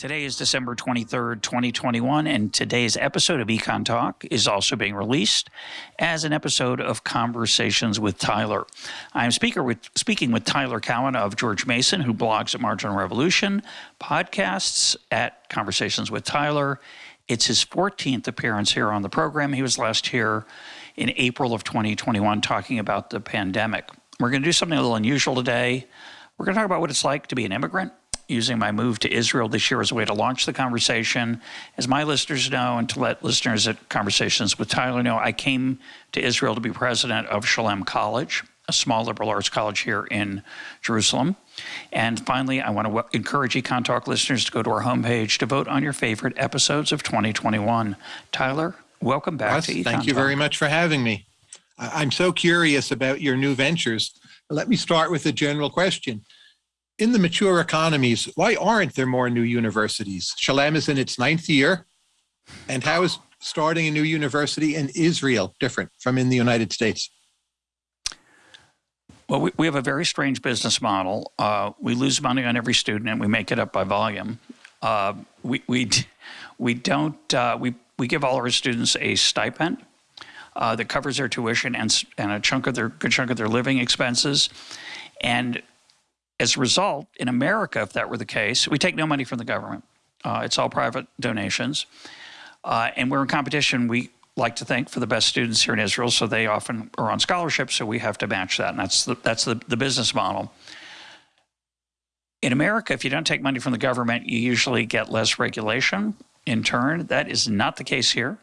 Today is December 23rd, 2021, and today's episode of Econ Talk is also being released as an episode of Conversations with Tyler. I'm speaker with, speaking with Tyler Cowen of George Mason, who blogs at Marginal Revolution, podcasts at Conversations with Tyler. It's his 14th appearance here on the program. He was last here in April of 2021 talking about the pandemic. We're going to do something a little unusual today. We're going to talk about what it's like to be an immigrant using my move to Israel this year as a way to launch the conversation. As my listeners know, and to let listeners at Conversations with Tyler know, I came to Israel to be president of Shalem College, a small liberal arts college here in Jerusalem. And finally, I want to encourage Econ Talk listeners to go to our homepage to vote on your favorite episodes of 2021. Tyler, welcome back Russ, Thank you Talk. very much for having me. I'm so curious about your new ventures. Let me start with a general question in the mature economies, why aren't there more new universities? Shalem is in its ninth year. And how is starting a new university in Israel different from in the United States? Well, we, we have a very strange business model. Uh, we lose money on every student and we make it up by volume. Uh, we, we, we don't, uh, we, we give all our students a stipend uh, that covers their tuition and, and a chunk of their, good chunk of their living expenses. And as a result, in America, if that were the case, we take no money from the government. Uh, it's all private donations. Uh, and we're in competition, we like to think, for the best students here in Israel. So they often are on scholarship, so we have to match that. And that's the, that's the, the business model. In America, if you don't take money from the government, you usually get less regulation in turn. That is not the case here.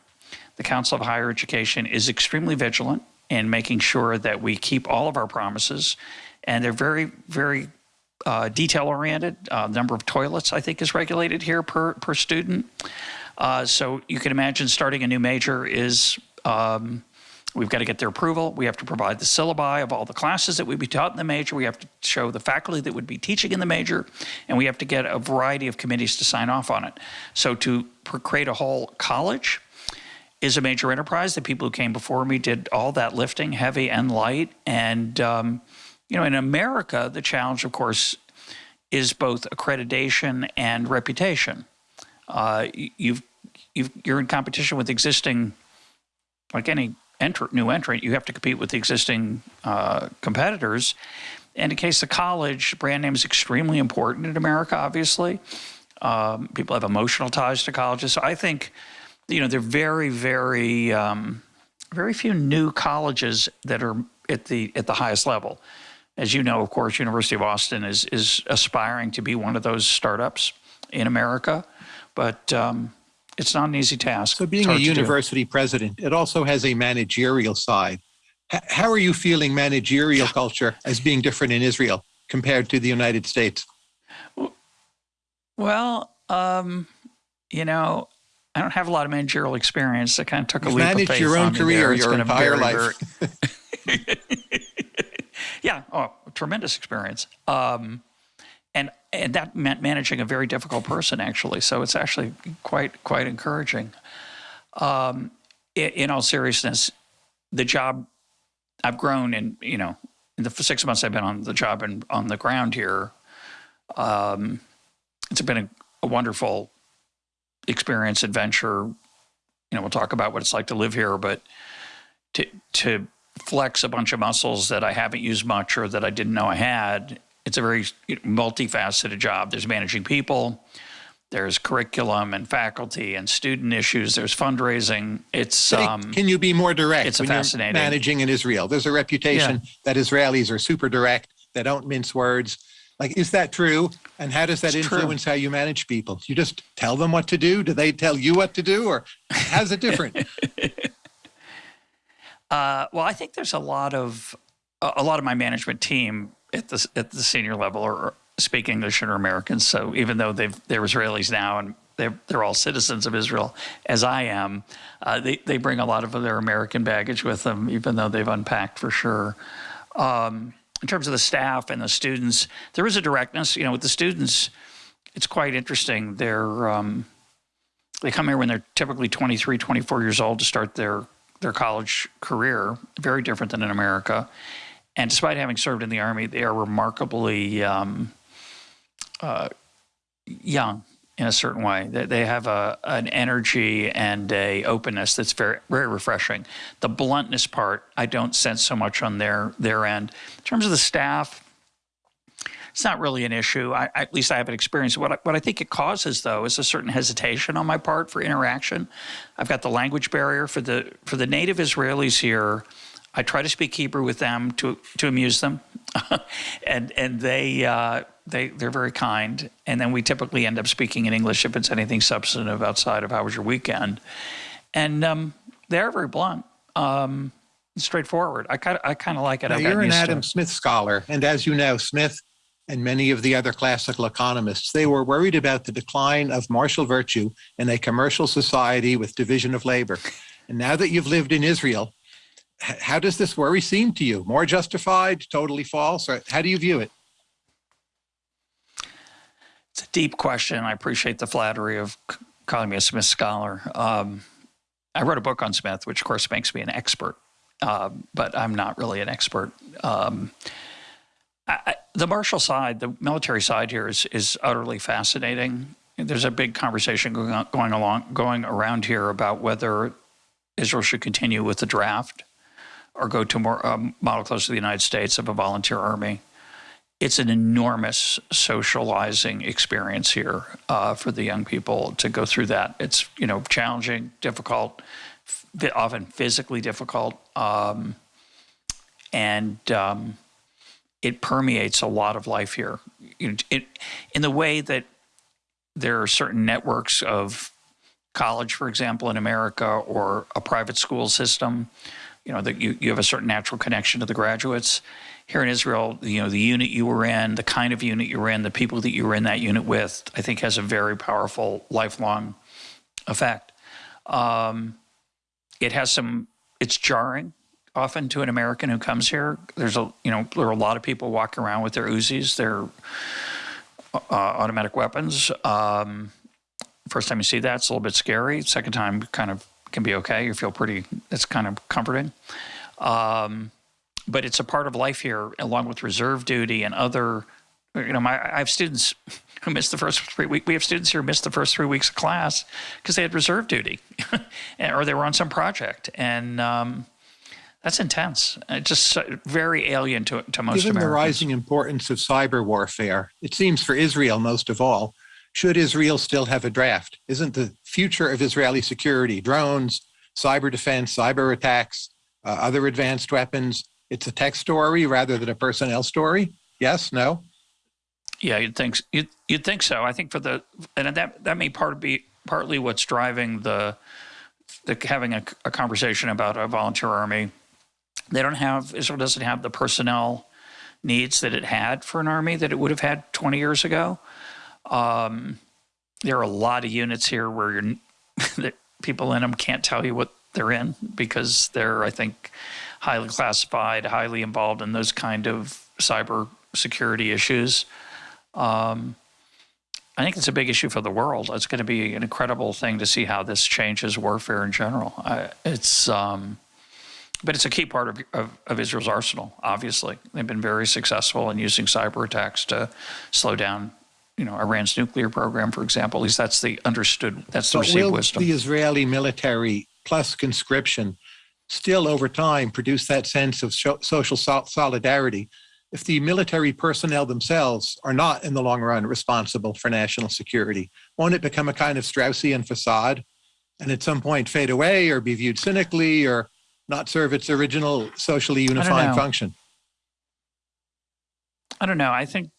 The Council of Higher Education is extremely vigilant in making sure that we keep all of our promises. And they're very, very uh, detail oriented. Uh, number of toilets, I think, is regulated here per, per student. Uh, so you can imagine starting a new major is um, we've got to get their approval. We have to provide the syllabi of all the classes that would be taught in the major. We have to show the faculty that would be teaching in the major, and we have to get a variety of committees to sign off on it. So to create a whole college is a major enterprise. The people who came before me did all that lifting, heavy and light, and um, you know, in America, the challenge, of course, is both accreditation and reputation. Uh, you've, you've, you're in competition with existing, like any enter, new entrant, you have to compete with the existing uh, competitors. And in case of college, brand name is extremely important in America, obviously. Um, people have emotional ties to colleges. So I think, you know, there are very, very, um, very few new colleges that are at the at the highest level. As you know, of course, University of Austin is, is aspiring to be one of those startups in America, but um, it's not an easy task. So being a university president, it also has a managerial side. H how are you feeling managerial culture as being different in Israel compared to the United States? Well, um, you know, I don't have a lot of managerial experience. I kind of took a You've leap managed of faith your own career your entire very, life. Very yeah, oh, tremendous experience. Um, and and that meant managing a very difficult person actually. So it's actually quite quite encouraging. Um, in, in, all seriousness, the job I've grown in you know in the six months I've been on the job and on the ground here. Um, it's been a, a wonderful experience, adventure. You know, we'll talk about what it's like to live here, but to to flex a bunch of muscles that I haven't used much or that I didn't know I had. It's a very multifaceted job. There's managing people, there's curriculum and faculty and student issues, there's fundraising. It's um, Can you be more direct it's fascinating. managing in Israel? There's a reputation yeah. that Israelis are super direct, they don't mince words. Like, is that true? And how does that it's influence true. how you manage people? You just tell them what to do? Do they tell you what to do? Or how's it different? Uh, well, I think there's a lot of a lot of my management team at the at the senior level are speak English and are Americans. So even though they've they're Israelis now and they're they're all citizens of Israel, as I am, uh, they they bring a lot of their American baggage with them, even though they've unpacked for sure. Um, in terms of the staff and the students, there is a directness. You know, with the students, it's quite interesting. They're um, they come here when they're typically 23, 24 years old to start their their college career, very different than in America. And despite having served in the Army, they are remarkably um, uh, young in a certain way. They, they have a an energy and a openness that's very very refreshing. The bluntness part, I don't sense so much on their their end. In terms of the staff, it's not really an issue. I, at least I haven't experienced. What I, what I think it causes, though, is a certain hesitation on my part for interaction. I've got the language barrier for the for the native Israelis here. I try to speak Hebrew with them to to amuse them, and and they uh, they they're very kind. And then we typically end up speaking in English if it's anything substantive outside of how was your weekend, and um, they're very blunt. Um, straightforward. I kind of I kind of like it. Now, you're an Adam Smith scholar, and as you know, Smith and many of the other classical economists, they were worried about the decline of martial virtue in a commercial society with division of labor. And now that you've lived in Israel, how does this worry seem to you? More justified, totally false, or how do you view it? It's a deep question. I appreciate the flattery of calling me a Smith scholar. Um, I wrote a book on Smith, which of course makes me an expert, uh, but I'm not really an expert. Um, I, the martial side, the military side here is is utterly fascinating. There's a big conversation going on, going along going around here about whether Israel should continue with the draft or go to more um, model close to the United States of a volunteer army. It's an enormous socializing experience here uh, for the young people to go through that. It's you know challenging, difficult, often physically difficult, um, and um, it permeates a lot of life here. In the way that there are certain networks of college, for example, in America, or a private school system, you know, that you, you have a certain natural connection to the graduates. Here in Israel, you know, the unit you were in, the kind of unit you were in, the people that you were in that unit with, I think has a very powerful lifelong effect. Um, it has some, it's jarring often to an American who comes here. There's a you know there are a lot of people walking around with their Uzis, their uh, automatic weapons. Um, first time you see that, it's a little bit scary. Second time, kind of can be okay. You feel pretty. It's kind of comforting. Um, but it's a part of life here, along with reserve duty and other. You know, my I have students who missed the first three weeks. We have students here who missed the first three weeks of class because they had reserve duty, or they were on some project, and um, that's intense. It's just very alien to, to most Given Americans. the rising importance of cyber warfare, it seems for Israel most of all, should Israel still have a draft? Isn't the future of Israeli security, drones, cyber defense, cyber attacks, uh, other advanced weapons, it's a tech story rather than a personnel story? Yes, no? Yeah, you'd think you'd, you'd think so. I think for the and that that may part be partly what's driving the the having a, a conversation about a volunteer army they don't have, Israel doesn't have the personnel needs that it had for an army that it would have had 20 years ago. Um, there are a lot of units here where people in them can't tell you what they're in because they're, I think, highly classified, highly involved in those kind of cyber security issues. Um, I think it's a big issue for the world. It's going to be an incredible thing to see how this changes warfare in general. I, it's um, but it's a key part of, of, of, Israel's arsenal, obviously. They've been very successful in using cyber attacks to slow down, you know, Iran's nuclear program, for example. At least that's the understood, that's the but received will wisdom. the Israeli military plus conscription still over time produce that sense of social solidarity if the military personnel themselves are not in the long run responsible for national security? Won't it become a kind of Straussian facade and at some point fade away or be viewed cynically or not serve its original socially unifying function? I don't know. I think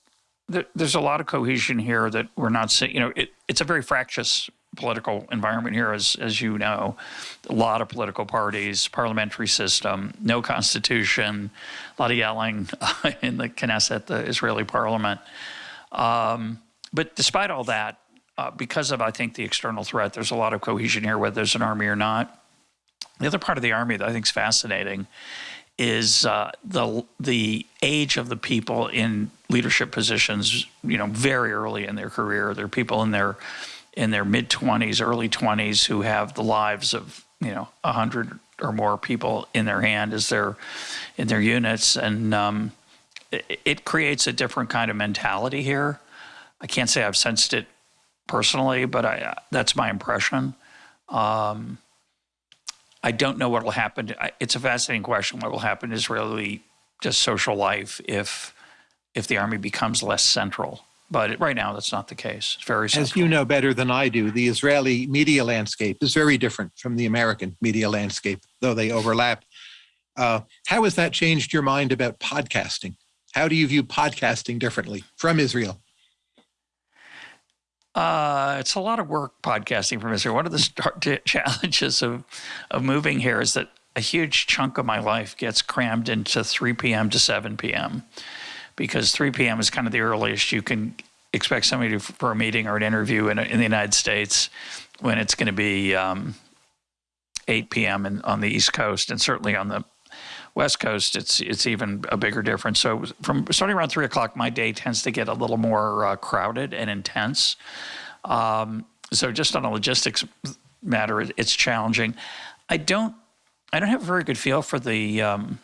there's a lot of cohesion here that we're not seeing. You know, it, it's a very fractious political environment here, as as you know. A lot of political parties, parliamentary system, no constitution, a lot of yelling in the Knesset, the Israeli parliament. Um, but despite all that, uh, because of I think the external threat, there's a lot of cohesion here, whether there's an army or not. The other part of the Army that I think is fascinating is uh, the the age of the people in leadership positions. You know, very early in their career, there are people in their in their mid twenties, early twenties who have the lives of you know a hundred or more people in their hand as their in their units, and um, it, it creates a different kind of mentality here. I can't say I've sensed it personally, but I, that's my impression. Um, I don't know what will happen. It's a fascinating question. What will happen is really just social life if if the army becomes less central. But right now, that's not the case. It's very central. As you know better than I do, the Israeli media landscape is very different from the American media landscape, though they overlap. Uh, how has that changed your mind about podcasting? How do you view podcasting differently from Israel? Uh, it's a lot of work podcasting from Israel. One of the start challenges of of moving here is that a huge chunk of my life gets crammed into 3 p.m. to 7 p.m. because 3 p.m. is kind of the earliest you can expect somebody to, for a meeting or an interview in, in the United States when it's going to be um, 8 p.m. In, on the East Coast and certainly on the West Coast, it's it's even a bigger difference. So from starting around three o'clock, my day tends to get a little more uh, crowded and intense. Um, so just on a logistics matter, it's challenging. I don't I don't have a very good feel for the um,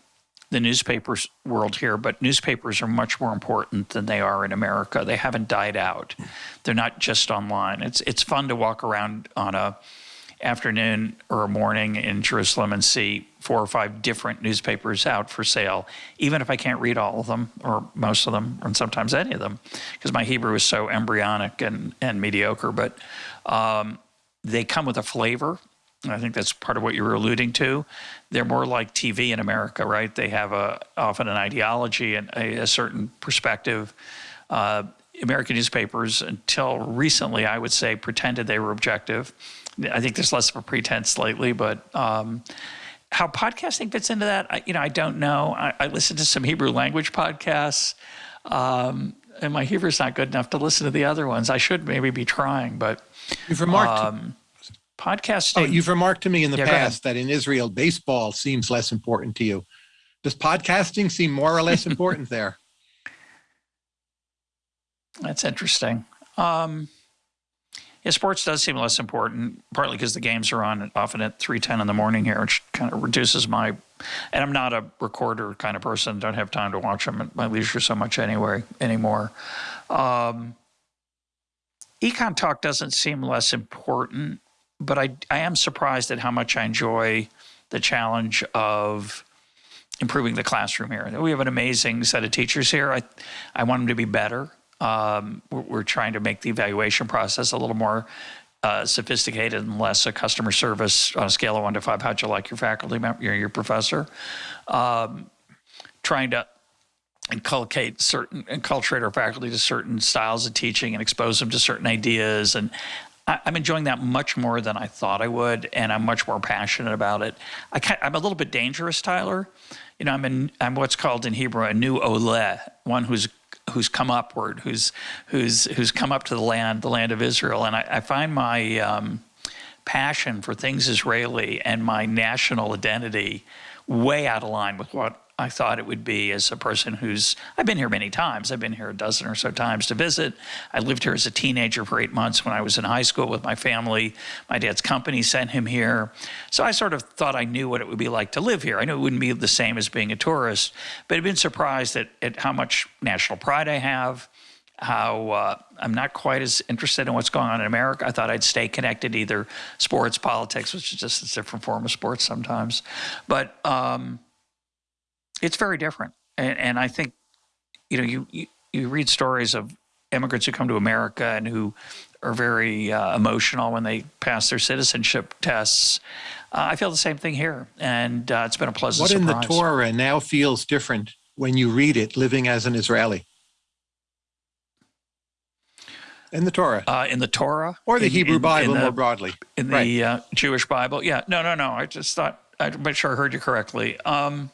the newspapers world here, but newspapers are much more important than they are in America. They haven't died out. They're not just online. It's it's fun to walk around on a afternoon or a morning in Jerusalem and see four or five different newspapers out for sale, even if I can't read all of them or most of them, and sometimes any of them, because my Hebrew is so embryonic and, and mediocre. But um, they come with a flavor. And I think that's part of what you were alluding to. They're more like TV in America, right? They have a often an ideology and a, a certain perspective. Uh, American newspapers, until recently, I would say, pretended they were objective I think there's less of a pretense lately, but um, how podcasting fits into that, I, you know, I don't know. I, I listen to some Hebrew language podcasts, um, and my Hebrew's not good enough to listen to the other ones. I should maybe be trying, but you've remarked um, podcasting. Oh, you've remarked to me in the yeah, past that in Israel, baseball seems less important to you. Does podcasting seem more or less important there? That's interesting. Um, yeah, sports does seem less important, partly because the games are on often at three ten in the morning here, which kind of reduces my. And I'm not a recorder kind of person. Don't have time to watch them at my leisure so much anyway anymore. Um, Econ Talk doesn't seem less important, but I I am surprised at how much I enjoy the challenge of improving the classroom here. We have an amazing set of teachers here. I I want them to be better. Um, we're, we're, trying to make the evaluation process a little more uh, sophisticated and less a customer service on a scale of one to five. How'd you like your faculty member, your, your professor? Um, trying to inculcate certain, enculturate our faculty to certain styles of teaching and expose them to certain ideas. And I, am enjoying that much more than I thought I would, and I'm much more passionate about it. I am a little bit dangerous, Tyler. You know, I'm in, I'm what's called in Hebrew a new ole, one who's who's come upward, who's who's who's come up to the land, the land of Israel, and I, I find my um, passion for things Israeli and my national identity way out of line with what I thought it would be as a person who's, I've been here many times. I've been here a dozen or so times to visit. I lived here as a teenager for eight months when I was in high school with my family. My dad's company sent him here. So I sort of thought I knew what it would be like to live here. I knew it wouldn't be the same as being a tourist, but I've been surprised at, at how much national pride I have, how uh, I'm not quite as interested in what's going on in America. I thought I'd stay connected, either sports, politics, which is just a different form of sports sometimes. But, um, it's very different. And, and I think, you know, you, you, you read stories of immigrants who come to America and who are very uh, emotional when they pass their citizenship tests. Uh, I feel the same thing here, and uh, it's been a pleasant what surprise. in the Torah now feels different when you read it living as an Israeli? In the Torah. Uh, in the Torah? Or the in, Hebrew in, Bible in the, more broadly. In the right. Uh, Jewish Bible. Yeah, no, no, no. I just thought, I'm not sure I heard you correctly. Um,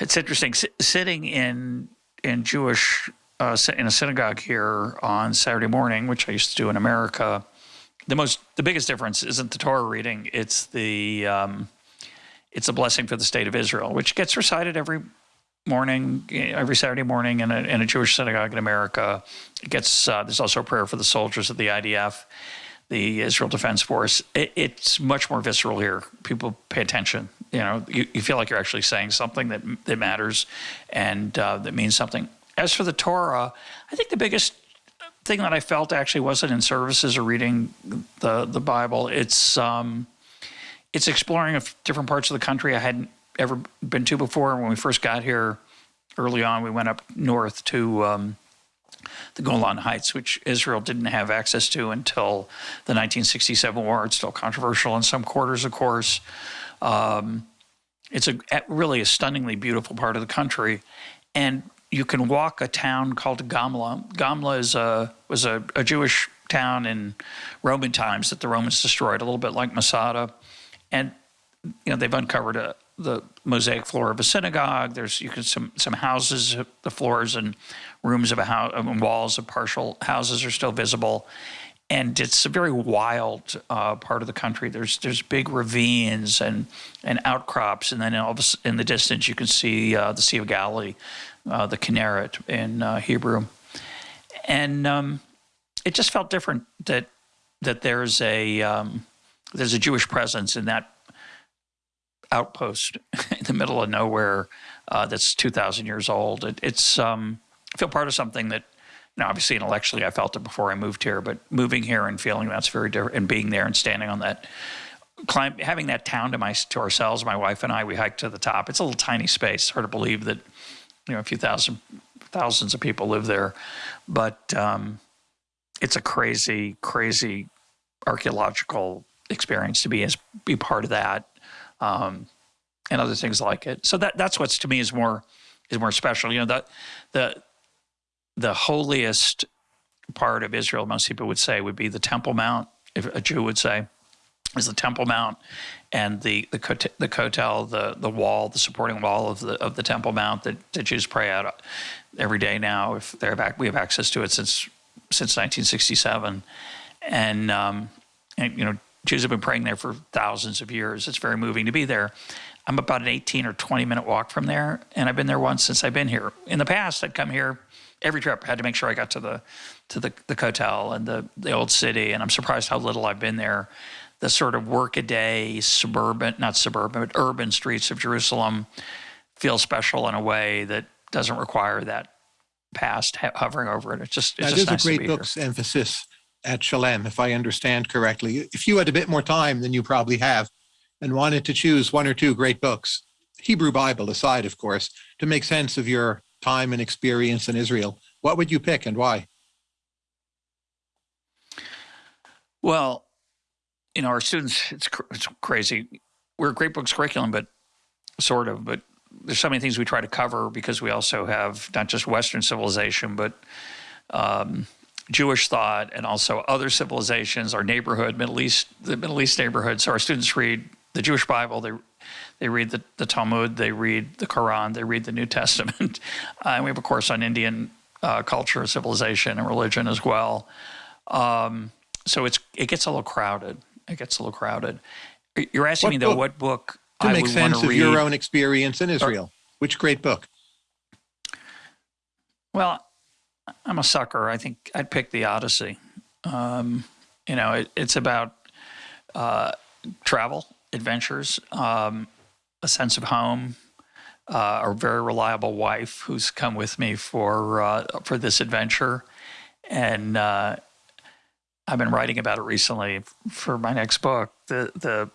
it's interesting S sitting in in Jewish uh, in a synagogue here on Saturday morning, which I used to do in America. The most the biggest difference isn't the Torah reading; it's the um, it's a blessing for the state of Israel, which gets recited every morning, every Saturday morning in a, in a Jewish synagogue in America. It gets uh, there's also a prayer for the soldiers of the IDF the Israel Defense Force, it, it's much more visceral here. People pay attention. You know, you, you feel like you're actually saying something that that matters and uh, that means something. As for the Torah, I think the biggest thing that I felt actually wasn't in services or reading the the Bible. It's um, it's exploring different parts of the country I hadn't ever been to before. When we first got here, early on, we went up north to um, the Golan Heights, which Israel didn't have access to until the 1967 war. It's still controversial in some quarters, of course. Um, it's a really a stunningly beautiful part of the country, and you can walk a town called Gamla. Gamla is a was a, a Jewish town in Roman times that the Romans destroyed, a little bit like Masada, and you know they've uncovered a, the mosaic floor of a synagogue. There's you can some some houses, the floors and rooms of a house, and walls of partial houses are still visible and it's a very wild uh, part of the country. There's there's big ravines and and outcrops, and then in the distance you can see uh, the Sea of Galilee, uh, the Kinneret in uh, Hebrew, and um, it just felt different that that there's a um, there's a Jewish presence in that outpost in the middle of nowhere uh, that's 2,000 years old. It, it's um, I feel part of something that now, obviously, intellectually, I felt it before I moved here, but moving here and feeling that's very different, and being there and standing on that, climb, having that town to my to ourselves, my wife and I, we hiked to the top. It's a little tiny space. Hard to believe that, you know, a few thousand, thousands of people live there, but um, it's a crazy, crazy archaeological experience to be as be part of that, um, and other things like it. So that that's what's to me is more is more special. You know, that the the holiest part of Israel, most people would say, would be the Temple Mount, if a Jew would say, is the Temple Mount and the the, the kotel, the the wall, the supporting wall of the of the Temple Mount that the Jews pray out every day now. If they're back, we have access to it since since 1967, and um, and you know Jews have been praying there for thousands of years. It's very moving to be there. I'm about an 18 or 20 minute walk from there, and I've been there once since I've been here. In the past, I'd come here every trip I had to make sure I got to the to the the kotel and the the old city. And I'm surprised how little I've been there. The sort of workaday suburban, not suburban, but urban streets of Jerusalem feel special in a way that doesn't require that past hovering over it. It's just it's that just nice a great book's here. emphasis at Shalem, if I understand correctly. If you had a bit more time than you probably have, and wanted to choose one or two great books, Hebrew Bible aside, of course, to make sense of your time and experience in Israel, what would you pick and why? Well, you know, our students, it's, cr it's crazy. We're a great books curriculum, but sort of, but there's so many things we try to cover because we also have not just Western civilization, but um, Jewish thought and also other civilizations, our neighborhood, Middle East, the Middle East neighborhood. So our students read the Jewish Bible, they they read the, the Talmud, they read the Quran, they read the New Testament. Uh, and we have a course on Indian uh, culture, civilization, and religion as well. Um, so it's it gets a little crowded. It gets a little crowded. You're asking what me though, book, what book to I make sense of read? your own experience in Israel? Which great book? Well, I'm a sucker. I think I'd pick the Odyssey. Um, you know, it, it's about uh, travel, adventures, um, a sense of home, uh, a very reliable wife who's come with me for uh, for this adventure, and uh, I've been writing about it recently for my next book. The the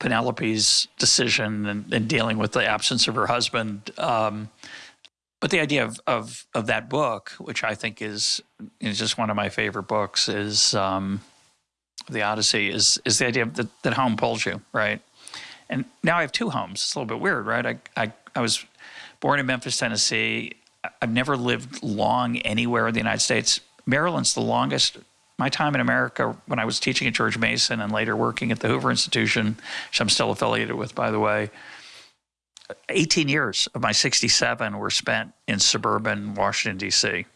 Penelope's decision and, and dealing with the absence of her husband. Um, but the idea of, of of that book, which I think is is just one of my favorite books, is um, the Odyssey. Is is the idea that, that home pulls you, right? And now I have two homes. It's a little bit weird, right? I, I, I was born in Memphis, Tennessee. I've never lived long anywhere in the United States. Maryland's the longest. My time in America, when I was teaching at George Mason and later working at the Hoover Institution, which I'm still affiliated with, by the way, 18 years of my 67 were spent in suburban Washington, D.C.,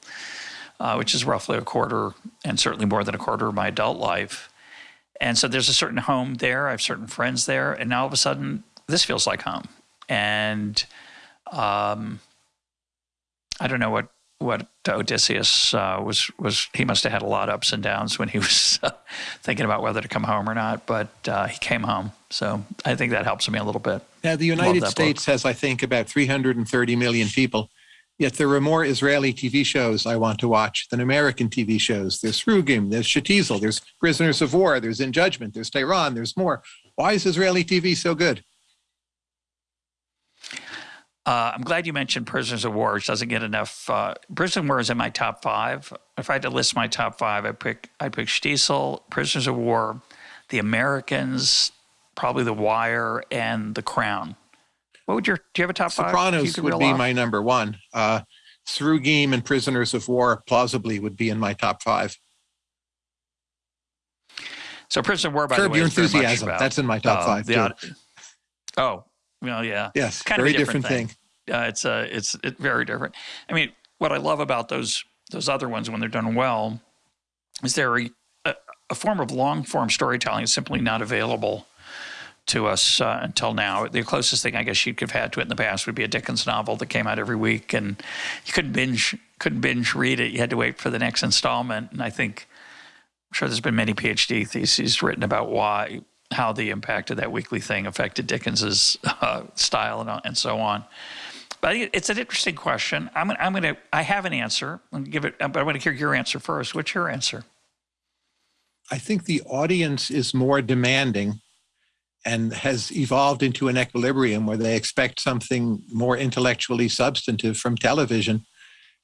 uh, which is roughly a quarter and certainly more than a quarter of my adult life. And so there's a certain home there. I have certain friends there. And now all of a sudden, this feels like home. And um, I don't know what what Odysseus uh, was was. He must have had a lot of ups and downs when he was uh, thinking about whether to come home or not. But uh, he came home, so I think that helps me a little bit. Now, the United States book. has, I think, about 330 million people. Yet there are more Israeli TV shows I want to watch than American TV shows. There's Srugim, there's Shtisel, there's Prisoners of War, there's In Judgment, there's Tehran, there's more. Why is Israeli TV so good? Uh, I'm glad you mentioned Prisoners of War, which doesn't get enough. Uh, Prisoners of War is in my top five. If I had to list my top five, I pick I pick Shtisel, Prisoners of War, The Americans, probably The Wire, and The Crown. What would your, do you have a top Sopranos five? Sopranos would be off? my number one. Uh, Srugim and Prisoners of War plausibly would be in my top five. So Prisoner of War, by Curb the way, Your Enthusiasm. About, That's in my top uh, five, too. oh, well, yeah. Yes, kind very of a different, different thing. thing. Uh, it's uh, it's it, very different. I mean, what I love about those those other ones when they're done well is they're a, a form of long form storytelling is simply not available to us uh, until now. The closest thing I guess you could have had to it in the past would be a Dickens novel that came out every week, and you couldn't binge couldn't binge read it. You had to wait for the next installment. And I think I'm sure there's been many PhD theses written about why how the impact of that weekly thing affected Dickens's uh, style and, and so on. But it's an interesting question. I'm, I'm going to. I have an answer. I'm give it, but I want to hear your answer first. What's your answer? I think the audience is more demanding and has evolved into an equilibrium where they expect something more intellectually substantive from television.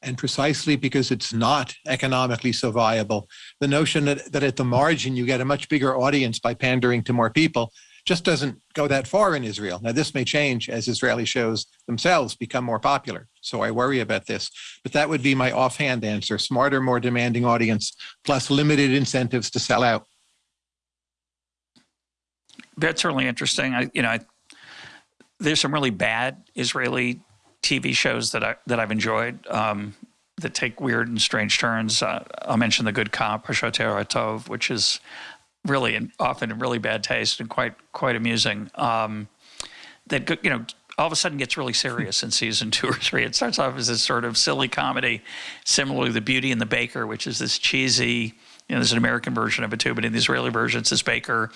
And precisely because it's not economically so viable, the notion that, that at the margin you get a much bigger audience by pandering to more people just doesn't go that far in Israel. Now, this may change as Israeli shows themselves become more popular. So I worry about this. But that would be my offhand answer smarter, more demanding audience, plus limited incentives to sell out that's certainly interesting. I, you know, I, there's some really bad Israeli TV shows that I that I've enjoyed um, that take weird and strange turns. Uh, I'll mention the Good Cop, Hashoter Tov, which is really and often in really bad taste and quite quite amusing. Um, that you know all of a sudden gets really serious in season two or three. It starts off as this sort of silly comedy, similarly The Beauty and the Baker, which is this cheesy. You know, there's an American version of it too, but in the Israeli version, it's this baker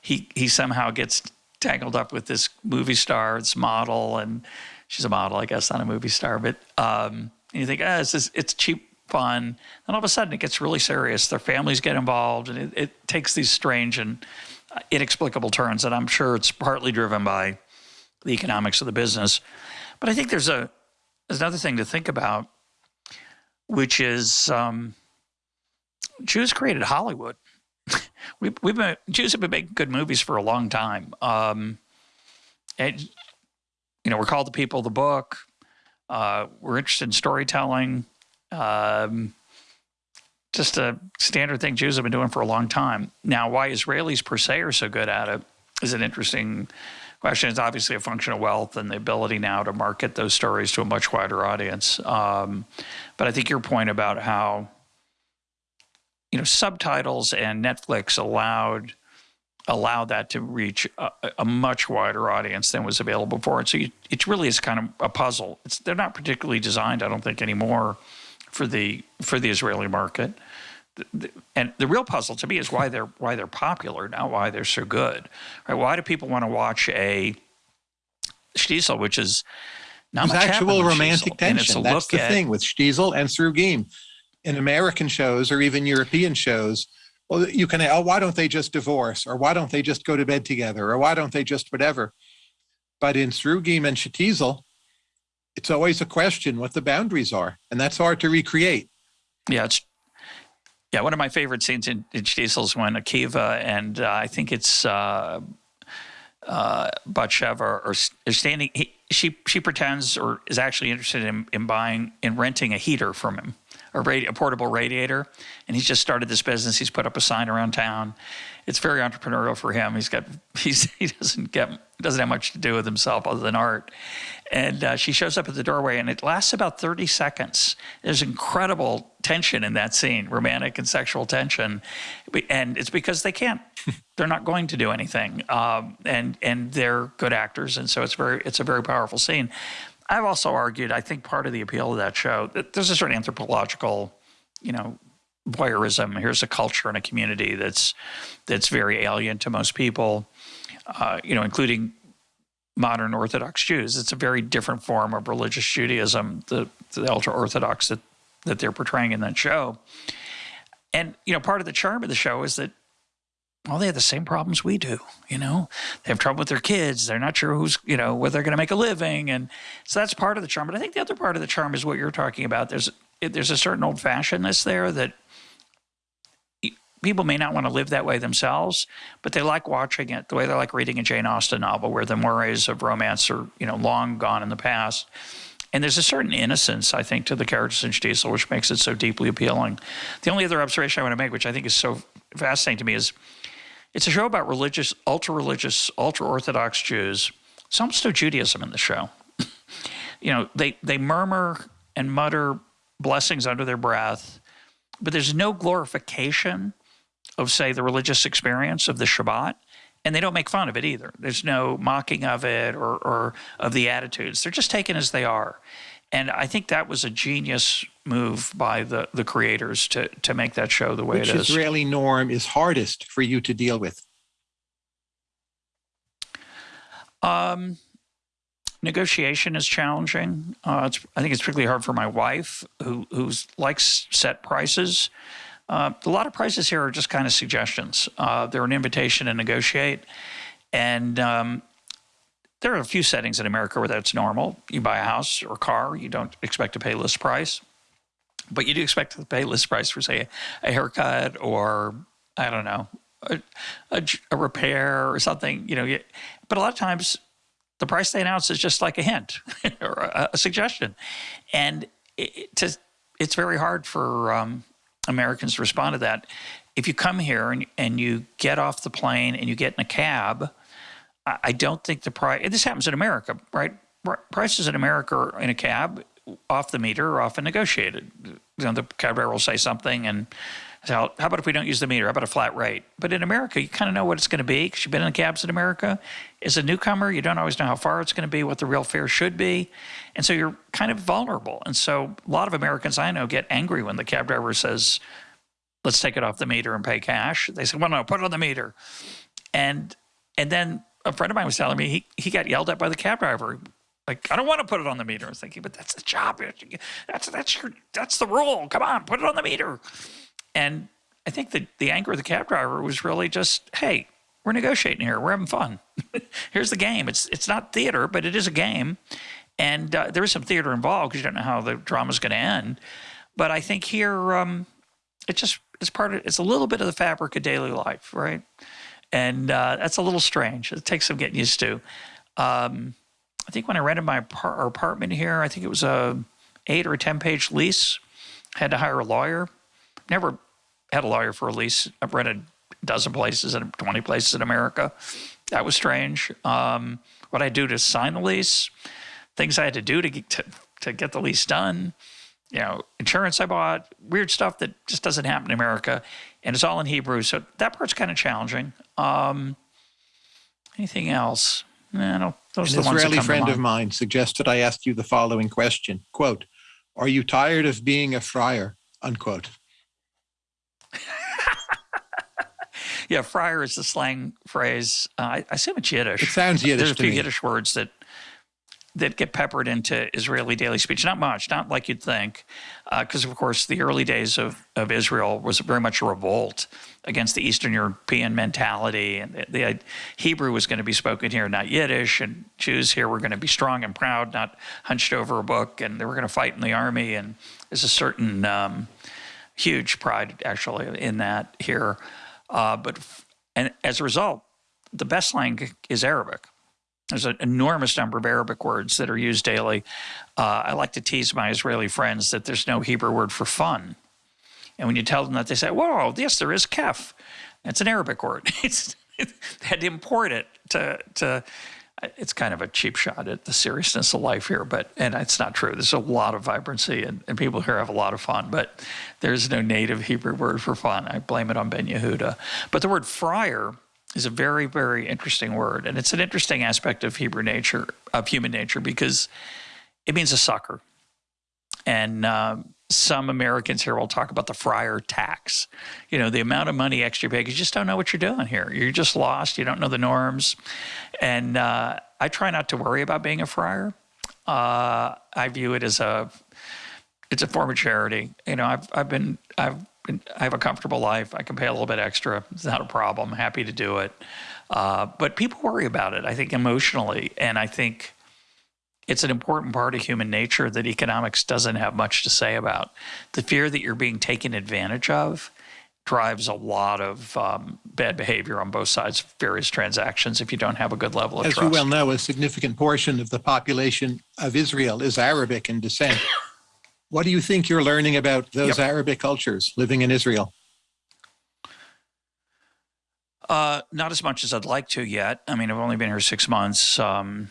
he he somehow gets tangled up with this movie star, this model, and she's a model, I guess, not a movie star. But um, you think, ah, it's just, it's cheap fun. And all of a sudden, it gets really serious. Their families get involved, and it, it takes these strange and inexplicable turns. And I'm sure it's partly driven by the economics of the business. But I think there's a there's another thing to think about, which is um, Jews created Hollywood we, we've been Jews have been making good movies for a long time. Um, and you know, we're called the people of the book. Uh, we're interested in storytelling. Um, just a standard thing Jews have been doing for a long time. Now, why Israelis per se are so good at it is an interesting question. It's obviously a function of wealth and the ability now to market those stories to a much wider audience. Um, but I think your point about how you know, subtitles and Netflix allowed allow that to reach a, a, much wider audience than was available before. And so you, it really is kind of a puzzle. It's, they're not particularly designed, I don't think, anymore for the for the Israeli market. The, the, and the real puzzle to me is why they're why they're popular, not why they're so good. Right? Why do people want to watch a Shtisel, which is not much actual romantic tension. That's the at, thing with Shtisel and Srugim in American shows or even European shows, well, you can, oh, why don't they just divorce? Or why don't they just go to bed together? Or why don't they just whatever? But in Srugim and Shtisel, it's always a question what the boundaries are. And that's hard to recreate. Yeah, it's yeah, one of my favorite scenes in, in is when Akiva and uh, I think it's uh, uh, Batsheva are, are standing. He, she she pretends or is actually interested in, in buying in renting a heater from him a, radi- a portable radiator, and he's just started this business. He's put up a sign around town. It's very entrepreneurial for him. He's got he's he doesn't get doesn't have much to do with himself other than art. And uh, she shows up at the doorway, and it lasts about 30 seconds. There's incredible tension in that scene, romantic and sexual tension, and it's because they can't. they're not going to do anything, um, and and they're good actors, and so it's very it's a very powerful scene. I've also argued, I think part of the appeal of that show, there's a certain anthropological, you know, voyeurism. Here's a culture and a community that's that's very alien to most people, uh, you know, including modern Orthodox Jews. It's a very different form of religious Judaism, the, the ultra Orthodox that, that they're portraying in that show. And, you know, part of the charm of the show is that, well, they have the same problems we do, you know? They have trouble with their kids. They're not sure who's, you know, whether they're going to make a living. And so that's part of the charm. But I think the other part of the charm is what you're talking about. There's, there's a certain old fashionedness there that people may not want to live that way themselves, but they like watching it the way they like reading a Jane Austen novel where the mores of romance are, you know, long gone in the past. And there's a certain innocence, I think, to the characters in Shtisel, which makes it so deeply appealing. The only other observation I want to make, which I think is so fascinating to me, is it's a show about religious, ultra religious, ultra Orthodox Jews. Some no Judaism in the show. you know, they, they murmur and mutter blessings under their breath, but there's no glorification of, say, the religious experience of the Shabbat. And they don't make fun of it either. There's no mocking of it or, or of the attitudes. They're just taken as they are. And I think that was a genius move by the, the creators to, to make that show the way Which it is. Israeli norm is hardest for you to deal with? Um, negotiation is challenging. Uh, I think it's particularly hard for my wife, who who's likes set prices. Uh, a lot of prices here are just kind of suggestions. Uh, they're an invitation to negotiate. And um, there are a few settings in America where that's normal. You buy a house or a car, you don't expect to pay list price. But you do expect to pay list price for, say, a haircut or, I don't know, a, a, a repair or something. You know, but a lot of times the price they announce is just like a hint or a, a suggestion. And it, to, it's very hard for um, Americans to respond to that. If you come here and, and you get off the plane and you get in a cab, I, don't think the price, this happens in America, right? Prices in America in a cab off the meter are often negotiated. You know, the cab driver will say something and how, how about if we don't use the meter? How about a flat rate? But in America, you kind of know what it's going to be because you've been in cabs in America. As a newcomer, you don't always know how far it's going to be, what the real fare should be. And so you're kind of vulnerable. And so a lot of Americans I know get angry when the cab driver says, let's take it off the meter and pay cash. They say, well, no, put it on the meter. And and then a friend of mine was telling me he, he got yelled at by the cab driver. Like, I don't want to put it on the meter. I was thinking, but that's the job. That's that's your that's the rule. Come on, put it on the meter. And I think the, the anger of the cab driver was really just, hey, we're negotiating here. We're having fun. Here's the game. It's it's not theater, but it is a game, and uh, there is some theater involved because you don't know how the drama is going to end. But I think here, um, it just it's part of it's a little bit of the fabric of daily life, right? And uh, that's a little strange. It takes some getting used to. Um, I think when I rented my apartment here, I think it was a eight or a ten page lease. Had to hire a lawyer. Never had a lawyer for a lease. I've rented a dozen places and 20 places in America. That was strange. Um, what I do to sign the lease, things I had to do to get, to, to get the lease done, you know, insurance I bought, weird stuff that just doesn't happen in America. And it's all in Hebrew. So that part's kind of challenging. Um, anything else? No, those An Israeli friend of mine suggested I ask you the following question, quote, are you tired of being a friar, unquote? yeah, friar is the slang phrase. Uh, I, I assume it's Yiddish. It sounds Yiddish. There's a few me. Yiddish words that that get peppered into Israeli daily speech. Not much, not like you'd think, because uh, of course the early days of, of Israel was very much a revolt against the Eastern European mentality, and the, the Hebrew was going to be spoken here, not Yiddish, and Jews here were going to be strong and proud, not hunched over a book, and they were going to fight in the army, and there's a certain um, huge pride actually in that here. Uh, but and as a result, the best language is Arabic. There's an enormous number of Arabic words that are used daily. Uh, I like to tease my Israeli friends that there's no Hebrew word for fun. And when you tell them that, they say, "Whoa, yes, there is kef." It's an Arabic word. It's, they had to import it to to it's kind of a cheap shot at the seriousness of life here, but and it's not true. There's a lot of vibrancy and, and people here have a lot of fun, but there's no native Hebrew word for fun. I blame it on Ben Yehuda. But the word friar is a very, very interesting word, and it's an interesting aspect of Hebrew nature, of human nature, because it means a sucker. And uh, some Americans here will talk about the friar tax. You know, the amount of money extra because you just don't know what you're doing here. You're just lost. You don't know the norms. And uh, I try not to worry about being a friar. Uh, I view it as a it's a form of charity. You know, I've I've been I've I have a comfortable life. I can pay a little bit extra. It's not a problem. happy to do it. Uh, but people worry about it. I think emotionally, and I think it's an important part of human nature that economics doesn't have much to say about. The fear that you're being taken advantage of drives a lot of um, bad behavior on both sides of various transactions if you don't have a good level of trust. As trust. you well know, a significant portion of the population of Israel is Arabic in descent. What do you think you're learning about those Yep. Arabic cultures living in Israel? Uh, not as much as I'd like to yet. I mean, I've only been here six months. Um,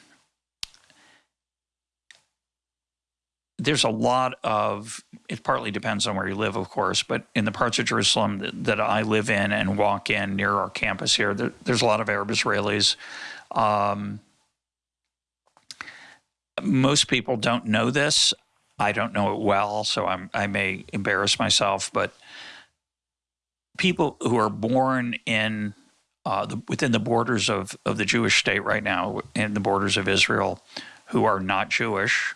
there's a lot of, it partly depends on where you live, of course, but in the parts of Jerusalem that, that I live in and walk in near our campus here, there, there's a lot of Arab Israelis. Um, most people don't know this. I don't know it well, so I'm, I may embarrass myself, but people who are born in uh, the, within the borders of, of the Jewish state right now, in the borders of Israel, who are not Jewish,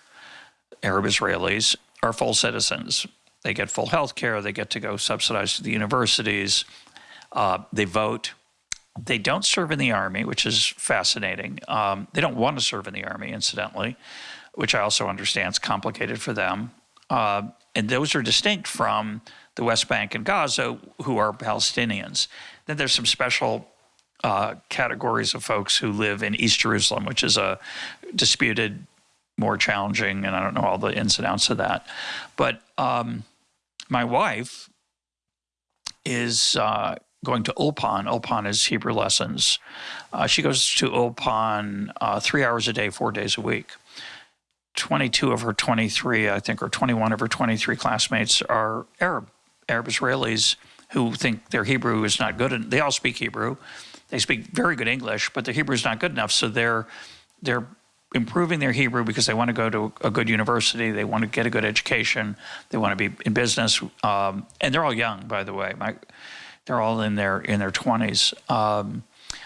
Arab Israelis, are full citizens. They get full health care. They get to go subsidized to the universities. Uh, they vote. They don't serve in the army, which is fascinating. Um, they don't want to serve in the army, incidentally, which I also understand is complicated for them. Uh, and those are distinct from the West Bank and Gaza, who are Palestinians. Then there's some special uh, categories of folks who live in East Jerusalem, which is a disputed, more challenging, and I don't know all the ins and outs of that. But um, my wife is uh, going to Ulpan. Ulpan is Hebrew lessons. Uh, she goes to Ulpan uh, three hours a day, four days a week. 22 of her 23, I think, or 21 of her 23 classmates are Arab, Arab Israelis who think their Hebrew is not good. And they all speak Hebrew. They speak very good English, but their Hebrew is not good enough. So they're they're improving their Hebrew because they want to go to a good university. They want to get a good education. They want to be in business. Um, and they're all young, by the way. My, they're all in their in their 20s. Um,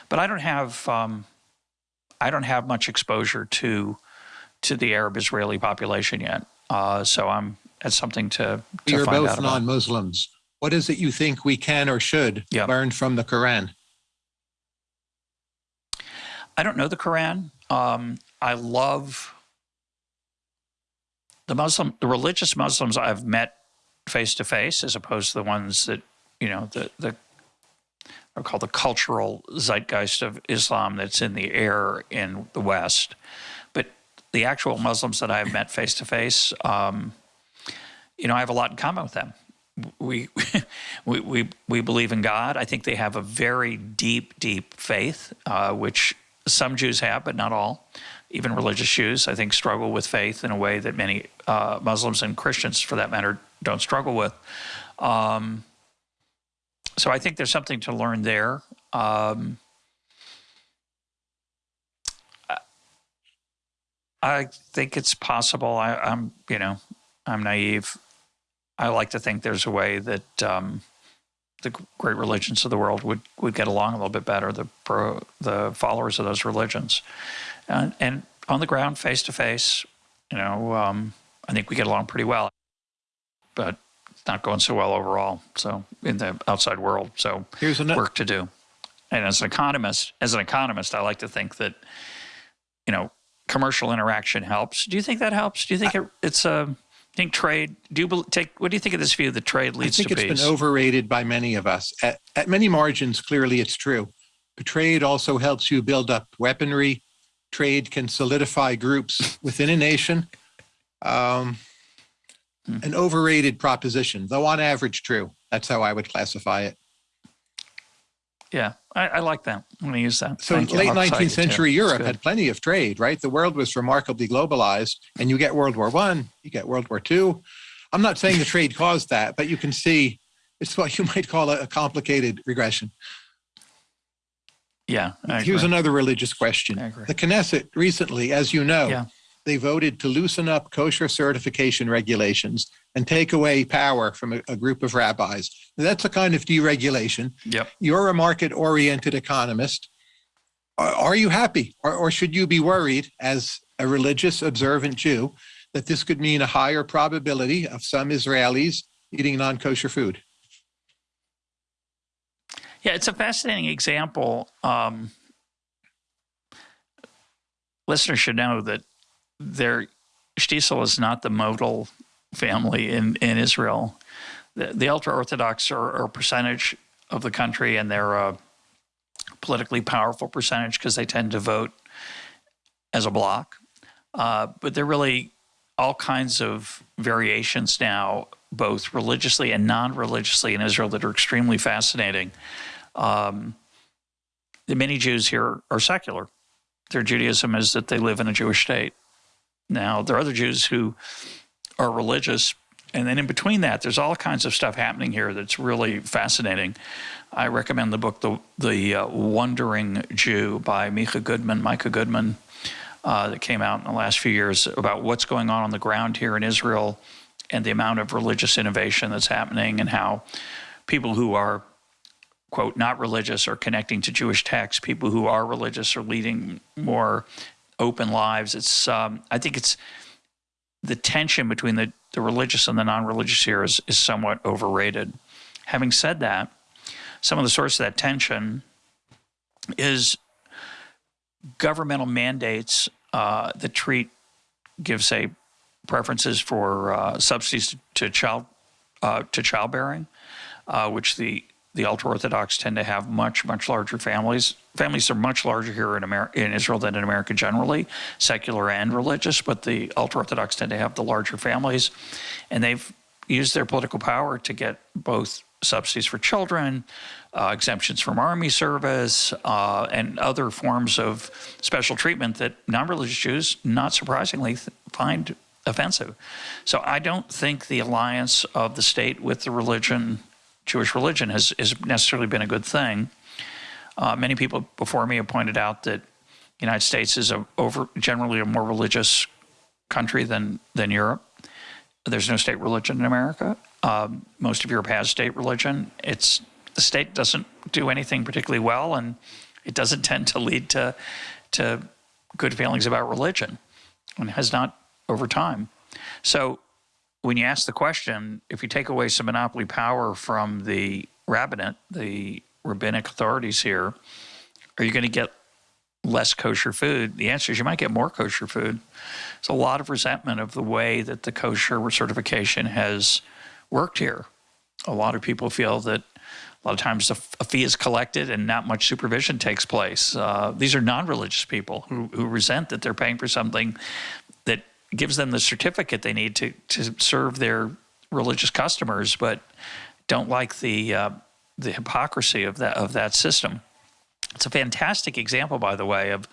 but I don't have um, I don't have much exposure to to the Arab Israeli population yet. Uh, so I'm that's something to, to You're both non-Muslims. What is it you think we can or should Yeah. learn from the Quran? I don't know the Quran. Um, I love the Muslim, the religious Muslims I've met face to face, as opposed to the ones that you know the the are called the cultural zeitgeist of Islam that's in the air in the West. The actual Muslims that I've met face to face, you know, I have a lot in common with them. We, we, we, we believe in God. I think they have a very deep, deep faith, uh, which some Jews have, but not all. Even religious Jews, I think, struggle with faith in a way that many uh, Muslims and Christians, for that matter, don't struggle with. Um, so I think there's something to learn there. Um, I think it's possible. I, I'm, you know, I'm naive. I like to think there's a way that um, the great religions of the world would, would get along a little bit better. The pro, the followers of those religions, and, and on the ground, face to face, you know, um, I think we get along pretty well. But it's not going so well overall. So in the outside world, so Here's another. work to do. And as an economist, as an economist, I like to think that, you know, commercial interaction helps. Do you think that helps? Do you think it, it's a? think trade? Do you take? What do you think of this view that trade leads to peace? I think it's peace? been overrated by many of us. At, at many margins, clearly it's true. But trade also helps you build up weaponry. Trade can solidify groups within a nation. Um, Hmm. An overrated proposition, though on average true. That's how I would classify it. yeah, I, I like that. I'm going to use that. So Thank late I'll 19th you too. century Europe had plenty of trade, right? The world was remarkably globalized, and you get World War One, you get World War Two. I'm not saying the trade caused that, but you can see it's what you might call a, a complicated regression. Yeah, Here's another religious question. The Knesset recently, as you know, Yeah. they voted to loosen up kosher certification regulations and take away power from a, a group of rabbis. That's a kind of deregulation. Yep. You're a market oriented economist. Are, are you happy or, or should you be worried as a religious observant Jew that this could mean a higher probability of some Israelis eating non kosher food? Yeah, it's a fascinating example. Um, listeners should know that their Shtisel is not the modal family in, in Israel. The, the ultra Orthodox are, are, a percentage of the country, and they're a politically powerful percentage because they tend to vote as a bloc. Uh, but they're really all kinds of variations now, both religiously and non religiously in Israel, that are extremely fascinating. Um, the many Jews here are secular. Their Judaism is that they live in a Jewish state. Now, there are other Jews who are religious, and then in between that, there's all kinds of stuff happening here that's really fascinating. I recommend the book, The, the uh, Wondering Jew by Micah Goodman, Micah Goodman, uh, that came out in the last few years about what's going on on the ground here in Israel and the amount of religious innovation that's happening and how people who are quote not religious are connecting to Jewish texts. People who are religious are leading more open lives. It's um, I think it's the tension between the, the religious and the non-religious here is, is somewhat overrated. Having said that, some of the source of that tension is governmental mandates uh, that treat give say preferences for uh, subsidies to child uh, to childbearing, uh, which the the ultra orthodox tend to have much much larger families. Families are much larger here in America, in Israel than in America generally, secular and religious. But the ultra orthodox tend to have the larger families, and they've used their political power to get both subsidies for children, uh, exemptions from army service, uh, and other forms of special treatment that non-religious Jews, not surprisingly, find offensive. So I don't think the alliance of the state with the religion Jewish religion has, has necessarily been a good thing. Uh, many people before me have pointed out that the United States is a, over generally a more religious country than than Europe. There's no state religion in America. Um, most of Europe has state religion. It's the state doesn't do anything particularly well, and it doesn't tend to lead to to good feelings about religion, and has not over time. So when you ask the question, if you take away some monopoly power from the rabbinate, the rabbinic authorities here, are you going to get less kosher food? The answer is you might get more kosher food. There's a lot of resentment of the way that the kosher certification has worked here. A lot of people feel that a lot of times a, fee is collected and not much supervision takes place. Uh, these are non-religious people who, who resent that they're paying for something that gives them the certificate they need to, to serve their religious customers, but don't like the uh, the hypocrisy of that of that system. It's a fantastic example, by the way, of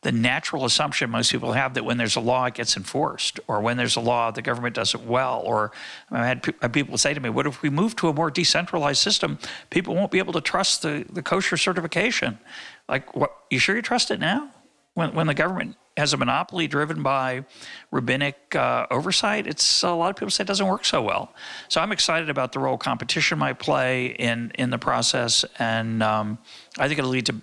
the natural assumption most people have that when there's a law, it gets enforced, or when there's a law, the government does it well. Or I had people say to me, "What if we move to a more decentralized system? People won't be able to trust the the kosher certification." Like, what? You sure you trust it now? When when the government has a monopoly driven by rabbinic uh, oversight, it's a lot of people say it doesn't work so well. So I'm excited about the role competition might play in in the process, and um, I think it'll lead to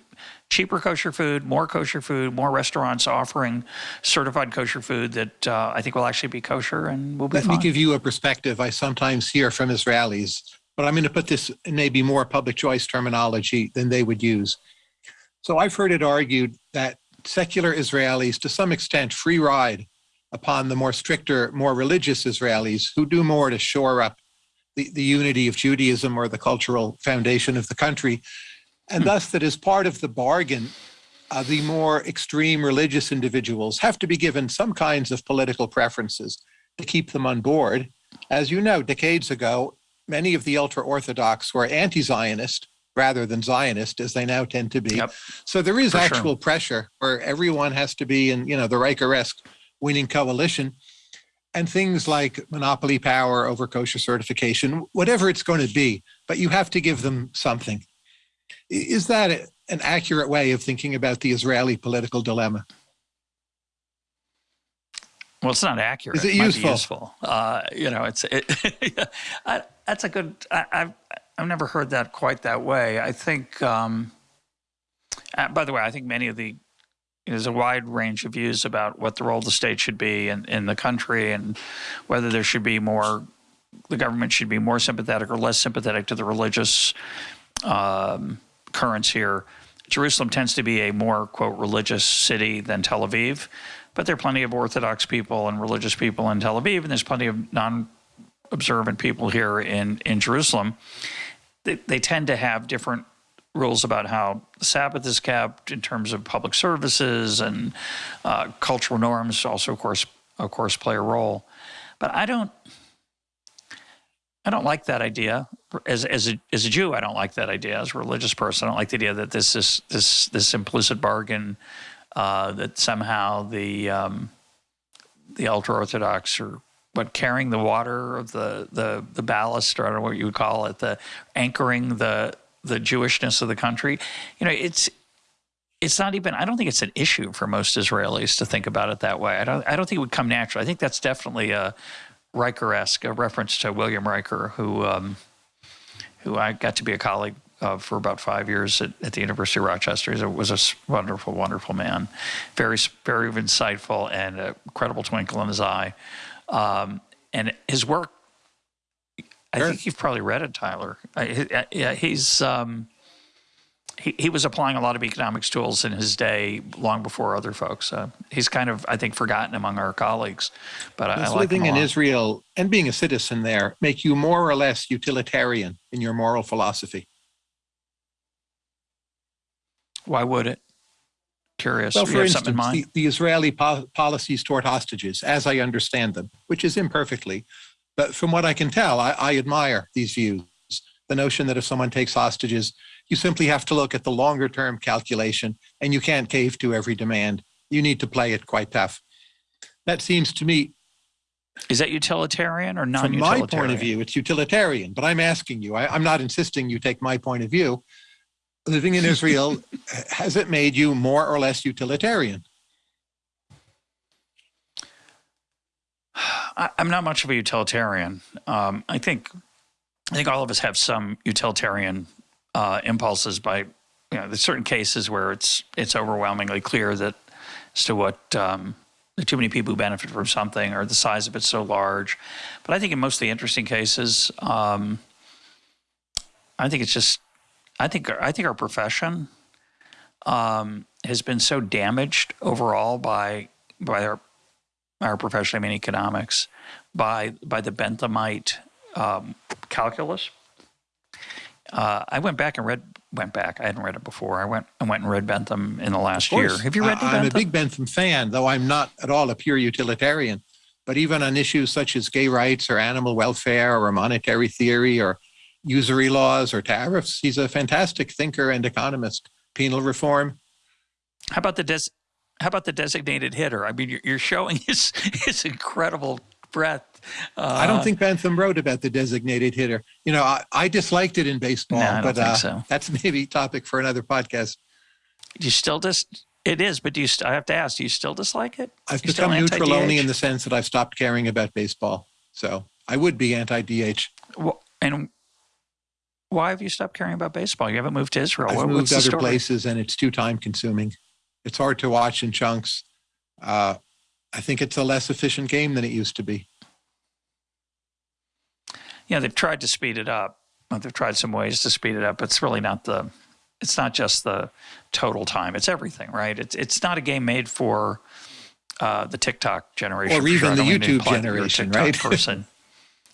cheaper kosher food, more kosher food, more restaurants offering certified kosher food that uh, I think will actually be kosher and will be. Let fine. me give you a perspective I sometimes hear from Israelis, but I'm going to put this in maybe more public choice terminology than they would use. So I've heard it argued that secular Israelis, to some extent, free ride upon the more stricter, more religious Israelis who do more to shore up the, the unity of Judaism or the cultural foundation of the country. And hmm. thus, that as part of the bargain, uh, the more extreme religious individuals have to be given some kinds of political preferences to keep them on board. As you know, decades ago, many of the ultra Orthodox were anti Zionist rather than Zionist, as they now tend to be. Yep. So there is For actual sure. pressure where everyone has to be in, you know, the Riker-esque winning coalition. And things like monopoly power over kosher certification, whatever it's going to be, but you have to give them something. Is that an accurate way of thinking about the Israeli political dilemma? Well, it's not accurate. Is it, it useful? Useful. Uh, you know, it's it, I, that's a good. I, have I've never heard that quite that way. I think. Um, uh, by the way, I think many of the there's a wide range of views about what the role of the state should be in, in the country and whether there should be more, the government should be more sympathetic or less sympathetic to the religious um, currents here. Jerusalem tends to be a more, quote, religious city than Tel Aviv, but there are plenty of Orthodox people and religious people in Tel Aviv, and there's plenty of non observant people here in, in Jerusalem. They, they tend to have different rules about how the Sabbath is kept in terms of public services and uh, cultural norms also, of course, of course, play a role. But I don't, I don't like that idea. As as a as a Jew, I don't like that idea. As a religious person, I don't like the idea that this is this this implicit bargain uh, that somehow the um, the ultra orthodox are but carrying the water of the the the ballast, or I don't know what you would call it, the anchoring the the Jewishness of the country. You know, it's it's not even. I don't think it's an issue for most Israelis to think about it that way. I don't. I don't think it would come natural. I think that's definitely a Riker-esque, a reference to William Riker, who um, who I got to be a colleague of for about five years at, at the University of Rochester. He was a wonderful, wonderful man, very, very insightful and a credible twinkle in his eye. Um, and his work I sure. think you've probably read it, Tyler. Uh, yeah, he's um, he, he was applying a lot of economics tools in his day, long before other folks. Uh, he's kind of, I think, forgotten among our colleagues. But Does I, I like living in Israel and being a citizen there make you more or less utilitarian in your moral philosophy? Why would it? Curious. Well, for instance, the, the, Israeli po- policies toward hostages, as I understand them, which is imperfectly, but from what I can tell, I, I admire these views. The notion that if someone takes hostages, you simply have to look at the longer term calculation and you can't cave to every demand. You need to play it quite tough. That seems to me. Is that utilitarian or non utilitarian? From my point of view, it's utilitarian, but I'm asking you, I, I'm not insisting you take my point of view. Living in Israel, has it made you more or less utilitarian? I, am not much of a utilitarian. Um, I think I think all of us have some utilitarian uh, impulses. By you know, there's certain cases where it's it's overwhelmingly clear that as to what um, there are too many people who benefit from something or the size of it's so large. But I think in most of the interesting cases, um, I think it's just I think I think our profession um, has been so damaged overall by by our our profession, I mean economics, by by the Benthamite um, calculus. Uh, I went back and read went back. I hadn't read it before. I went I went and read Bentham in the last year. Have you read I, I'm a big Bentham fan, though I'm not at all a pure utilitarian. But even on issues such as gay rights or animal welfare or monetary theory or usury laws or tariffs, he's a fantastic thinker and economist. Penal reform. How about the des- how about the designated hitter? I mean, you're, you're showing his his incredible breadth. Uh, I don't think Bentham wrote about the designated hitter. You know, I, I disliked it in baseball, no, but uh, so. that's maybe topic for another podcast. Do you still dis? It is, but do you? St- I have to ask. Do you still dislike it? I've become neutral only in the sense that I've stopped caring about baseball. So I would be anti-DH. Well, and why have you stopped caring about baseball? You haven't moved to Israel. I've what, moved other places, and it's too time consuming. It's hard to watch in chunks. Uh, I think it's a less efficient game than it used to be. Yeah, they've tried to speed it up. They've tried some ways to speed it up. It's really not the. It's not just the total time. It's everything, right? It's it's not a game made for uh, the TikTok generation, or even sure. the YouTube generation, right? person.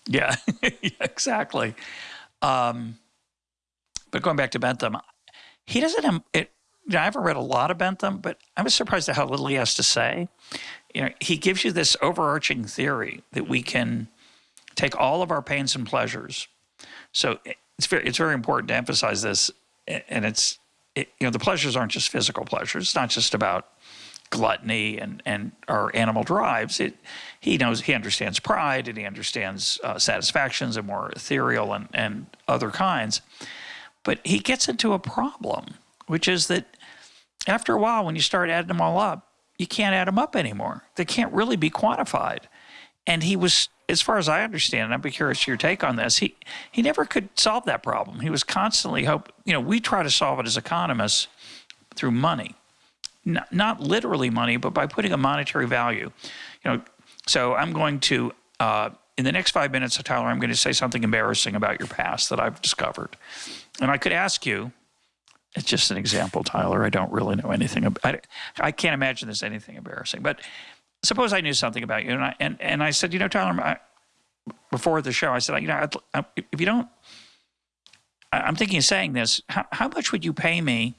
yeah, yeah, exactly. Um, but going back to Bentham, he doesn't. It, you know, I haven't read a lot of Bentham, but I was surprised at how little he has to say. You know, he gives you this overarching theory that we can take all of our pains and pleasures. So it's very, it's very important to emphasize this, and it's it, you know the pleasures aren't just physical pleasures. It's not just about gluttony and and our animal drives. It he knows he understands pride and he understands uh, satisfactions and more ethereal and and other kinds. But he gets into a problem, which is that after a while, when you start adding them all up, you can't add them up anymore. They can't really be quantified. And he was, as far as I understand, and I'd be curious your take on this. He he never could solve that problem. He was constantly hope. You know, we try to solve it as economists through money, not, not literally money, but by putting a monetary value. You know, so I'm going to. Uh, in the next five minutes, Tyler, I'm going to say something embarrassing about your past that I've discovered. And I could ask you, it's just an example, Tyler. I don't really know anything. About, I, I can't imagine there's anything embarrassing. But suppose I knew something about you, and I and, and I said, you know, Tyler, I, before the show, I said, you know, I'd, if you don't, I'm thinking of saying this. How, how much would you pay me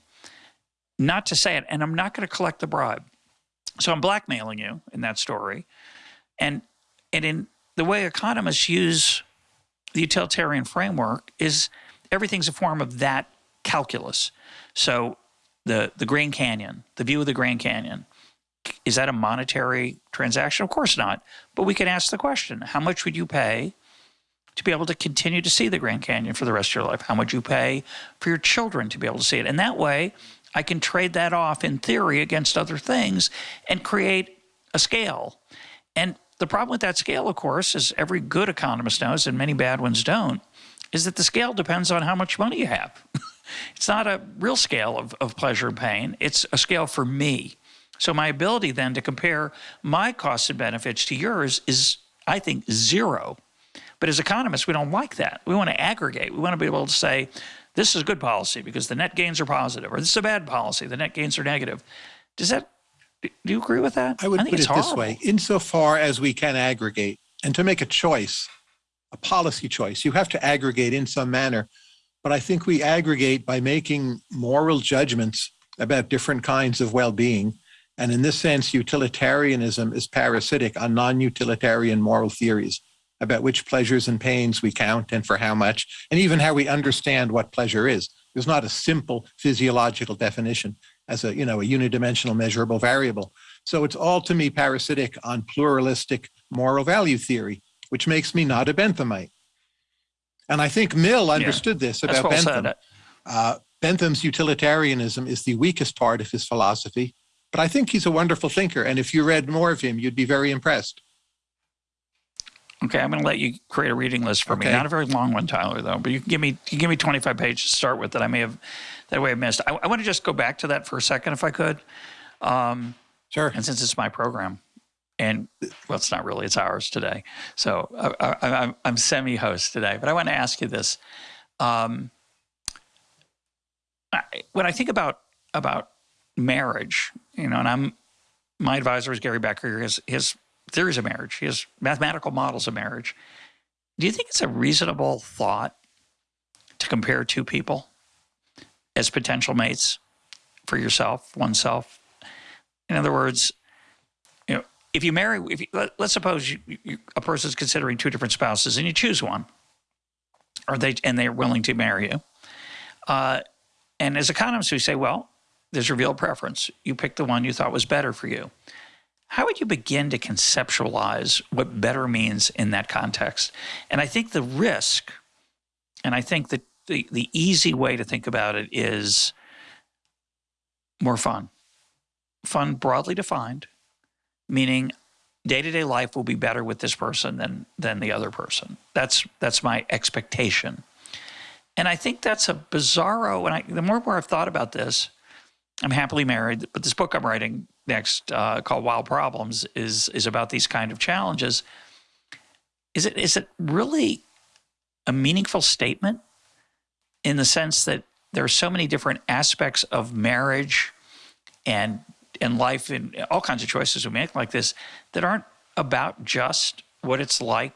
not to say it? And I'm not going to collect the bribe. So I'm blackmailing you in that story, and and in the way economists use the utilitarian framework is everything's a form of that calculus. So the the Grand Canyon, the view of the Grand Canyon, is that a monetary transaction? Of course not. But we can ask the question, how much would you pay to be able to continue to see the Grand Canyon for the rest of your life? How much you pay for your children to be able to see it? And that way, I can trade that off in theory against other things and create a scale. And the problem with that scale, of course, as every good economist knows and many bad ones don't, is that the scale depends on how much money you have. it's not a real scale of, of pleasure and pain. It's a scale for me. So my ability then to compare my costs and benefits to yours is, I think, zero. But as economists, we don't like that. We want to aggregate. We want to be able to say, this is a good policy because the net gains are positive, or this is a bad policy, the net gains are negative. Does that, do you agree with that? I would I put it this way, insofar as we can aggregate and to make a choice, a policy choice, you have to aggregate in some manner. But I think we aggregate by making moral judgments about different kinds of well-being and in this sense, utilitarianism is parasitic on non utilitarian moral theories about which pleasures and pains we count and for how much, and even how we understand what pleasure is. There's not a simple physiological definition as a, you know, a unidimensional measurable variable. So it's all to me parasitic on pluralistic moral value theory, which makes me not a Benthamite. And I think Mill understood yeah, this about well Bentham. Uh, Bentham's utilitarianism is the weakest part of his philosophy. But I think he's a wonderful thinker. And if you read more of him, you'd be very impressed. Okay, I'm going to let you create a reading list for okay. me. Not a very long one, Tyler, though. But you can give me you can give me 25 pages to start with that I may have that way I missed. I, I want to just go back to that for a second, if I could. Um, sure. And since it's my program, and well, it's not really; it's ours today. So I, am semi-host today. But I want to ask you this: um, I, when I think about about marriage, you know, and I'm my advisor is Gary Becker. His his theories of marriage, He has mathematical models of marriage. Do you think it's a reasonable thought to compare two people as potential mates for yourself, oneself? In other words, you know, if you marry, if you, let, us suppose you, you, a person is considering two different spouses and you choose one, or they and they're willing to marry you. Uh, and as economists, we say, well, there's revealed preference. You pick the one you thought was better for you. How would you begin to conceptualize what better means in that context? And I think the risk, and I think that the, the easy way to think about it is more fun. Fun broadly defined, meaning day-to-day -day life will be better with this person than than the other person. That's that's my expectation. And I think that's a bizarro, and I, the more and more I've thought about this, I'm happily married, but this book I'm writing next, uh, called Wild Problems, is is about these kind of challenges. Is it is it really a meaningful statement in the sense that there are so many different aspects of marriage and and life and all kinds of choices we make like this that aren't about just what it's like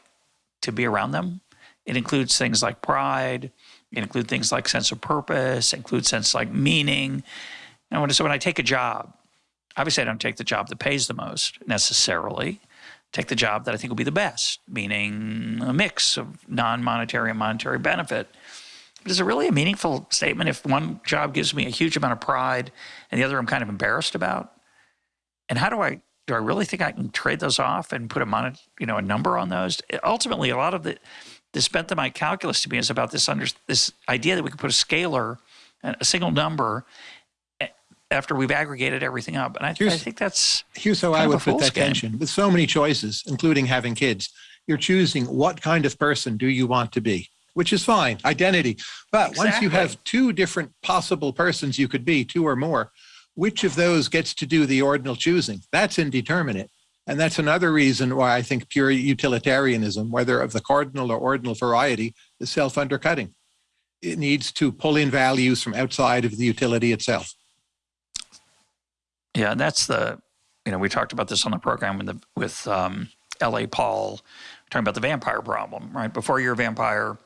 to be around them. It includes things like pride. It includes things like sense of purpose. It includes sense like meaning. And when, so when I take a job, obviously I don't take the job that pays the most necessarily. Take the job that I think will be the best, meaning a mix of non-monetary and monetary benefit. But is it really a meaningful statement if one job gives me a huge amount of pride and the other I'm kind of embarrassed about? And how do I do I really think I can trade those off and put a mon you know a number on those? Ultimately, a lot of the this Benthamite calculus to me is about this under this idea that we can put a scalar, a single number, after we've aggregated everything up. And I, I think that's here's how I would put that game. tension. With so many choices, including having kids, you're choosing what kind of person do you want to be, which is fine, identity. But exactly. once you have two different possible persons you could be, two or more, which of those gets to do the ordinal choosing? That's indeterminate. And that's another reason why I think pure utilitarianism, whether of the cardinal or ordinal variety, is self undercutting. It needs to pull in values from outside of the utility itself. Yeah, and that's the, you know, we talked about this on the program with, the, with um, L.A. Paul, talking about the vampire problem, right? Before you're a vampire,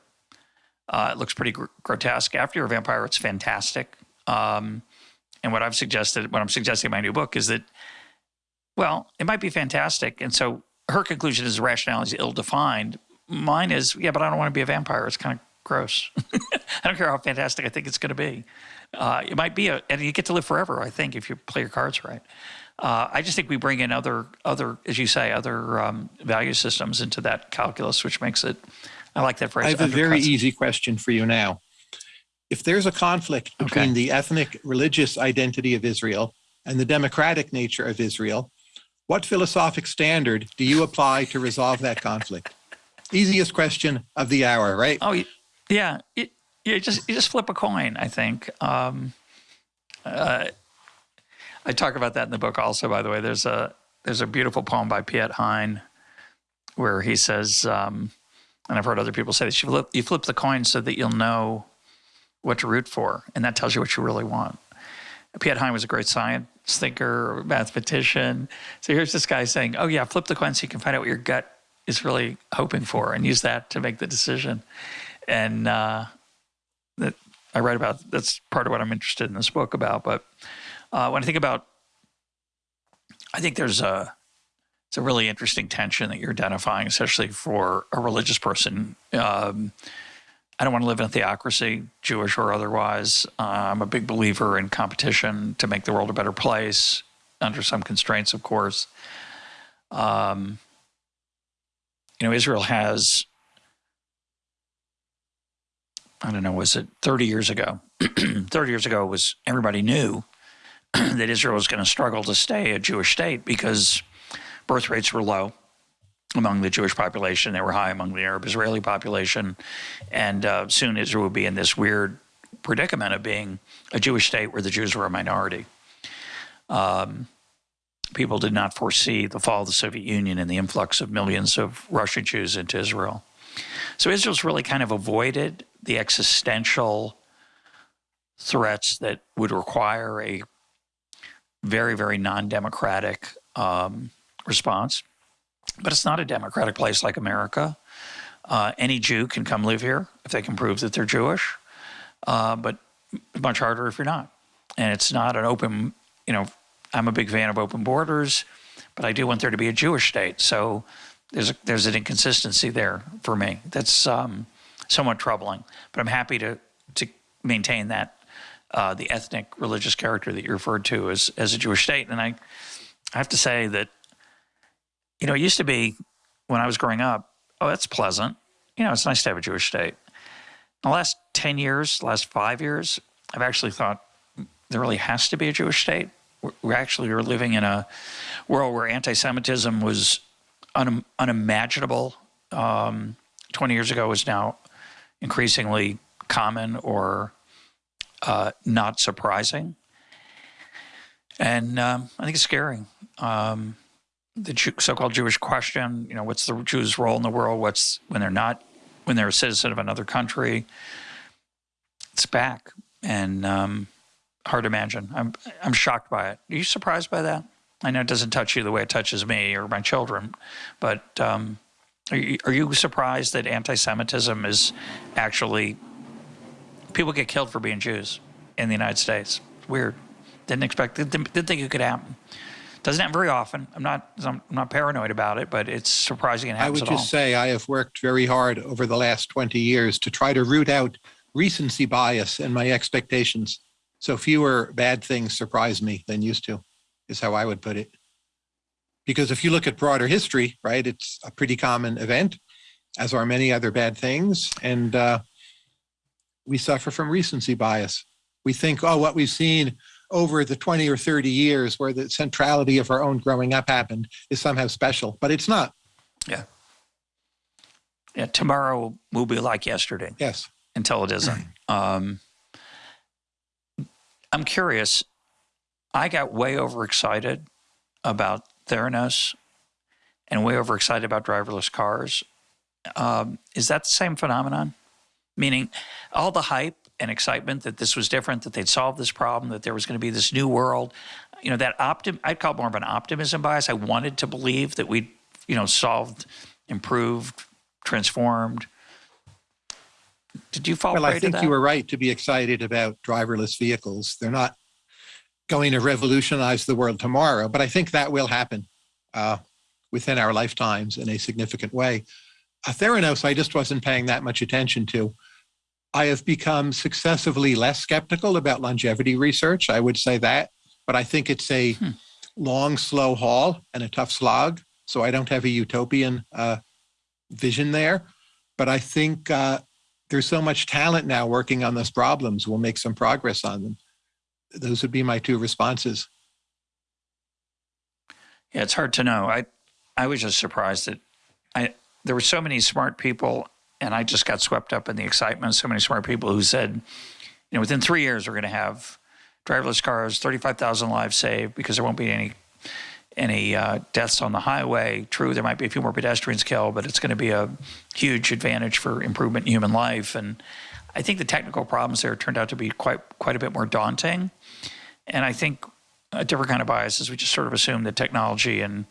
uh, it looks pretty gr grotesque. After you're a vampire, it's fantastic. Um, and what I've suggested, what I'm suggesting in my new book is that well, it might be fantastic. And so her conclusion is rationality is ill defined. Mine is, yeah, but I don't want to be a vampire. It's kind of gross. I don't care how fantastic I think it's going to be. Uh, it might be a, and you get to live forever, I think, if you play your cards right. Uh, I just think we bring in other, other, as you say, other um, value systems into that calculus, which makes it. I like that phrase. I have a very easy question for you now. If there's a conflict between okay. the ethnic religious identity of Israel and the democratic nature of Israel, what philosophic standard do you apply to resolve that conflict? Easiest question of the hour, right? Oh, yeah. It, you just you just flip a coin. I think. Um, uh, I talk about that in the book also. By the way, there's a there's a beautiful poem by Piet Hein where he says, um, and I've heard other people say this: you flip, you flip the coin so that you'll know what to root for, and that tells you what you really want. Piet Hein was a great science thinker mathematician. So here's this guy saying, oh, yeah, flip the coin so you can find out what your gut is really hoping for and use that to make the decision. And uh, I write about, that's part of what I'm interested in this book about. But uh, when I think about, I think there's a, it's a really interesting tension that you're identifying, especially for a religious person. Um, I don't want to live in a theocracy, Jewish or otherwise. Uh, I'm a big believer in competition to make the world a better place, under some constraints, of course. Um, you know, Israel has, I don't know, was it 30 years ago? 30 years ago was everybody knew that Israel was going to struggle to stay a Jewish state because birth rates were low among the Jewish population. They were high among the Arab Israeli population. And uh, soon Israel would be in this weird predicament of being a Jewish state where the Jews were a minority. Um, people did not foresee the fall of the Soviet Union and the influx of millions of Russian Jews into Israel. So Israel's really kind of avoided the existential threats that would require a very, very non-democratic um, response. But it's not a democratic place like America. Uh, any Jew can come live here if they can prove that they're Jewish, uh, but much harder if you're not. And it's not an open, you know, I'm a big fan of open borders, but I do want there to be a Jewish state. So there's a, there's an inconsistency there for me. That's um, somewhat troubling. But I'm happy to to maintain that uh, the ethnic religious character that you referred to as as a Jewish state. And I I have to say that you know, it used to be when I was growing up, oh, that's pleasant. You know, it's nice to have a Jewish state. In the last 10 years, last five years, I've actually thought there really has to be a Jewish state. We actually are living in a world where anti-Semitism was un unimaginable. Um, 20 years ago is now increasingly common or uh, not surprising. And um, I think it's scary. Um, the so-called Jewish question. You know, what's the Jews' role in the world? What's when they're not, when they're a citizen of another country? It's back, and um, hard to imagine. I'm I'm shocked by it. Are you surprised by that? I know it doesn't touch you the way it touches me or my children, but um, are, you, are you surprised that anti-Semitism is actually people get killed for being Jews in the United States? Weird. Didn't expect. Didn't, didn't think it could happen. Doesn't happen very often. I'm not I'm not paranoid about it, but it's surprising it happens I would just all. say I have worked very hard over the last 20 years to try to root out recency bias in my expectations. So fewer bad things surprise me than used to, is how I would put it. Because if you look at broader history, right, it's a pretty common event, as are many other bad things. And uh, we suffer from recency bias. We think, oh, what we've seen over the 20 or 30 years where the centrality of our own growing up happened is somehow special, but it's not. Yeah. Yeah. Tomorrow will be like yesterday. Yes. Until it isn't. Um, I'm curious. I got way overexcited about Theranos and way overexcited about driverless cars. Um, is that the same phenomenon? Meaning, all the hype and excitement that this was different, that they'd solved this problem, that there was going to be this new world. You know, that optim I'd call it more of an optimism bias. I wanted to believe that we'd, you know, solved, improved, transformed. Did you fall well, I think you were right to be excited about driverless vehicles. They're not going to revolutionize the world tomorrow, but I think that will happen uh, within our lifetimes in a significant way. Uh, Theranos, I just wasn't paying that much attention to. I have become successively less skeptical about longevity research. I would say that, but I think it's a hmm. long, slow haul and a tough slog. So I don't have a utopian uh, vision there. But I think uh, there's so much talent now working on those problems. We'll make some progress on them. Those would be my two responses. Yeah, it's hard to know. I I was just surprised that I there were so many smart people and I just got swept up in the excitement. So many smart people who said, you know, within three years we're going to have driverless cars, 35,000 lives saved because there won't be any any uh, deaths on the highway. True, there might be a few more pedestrians killed, but it's going to be a huge advantage for improvement in human life. And I think the technical problems there turned out to be quite quite a bit more daunting. And I think a different kind of bias is we just sort of assume that technology and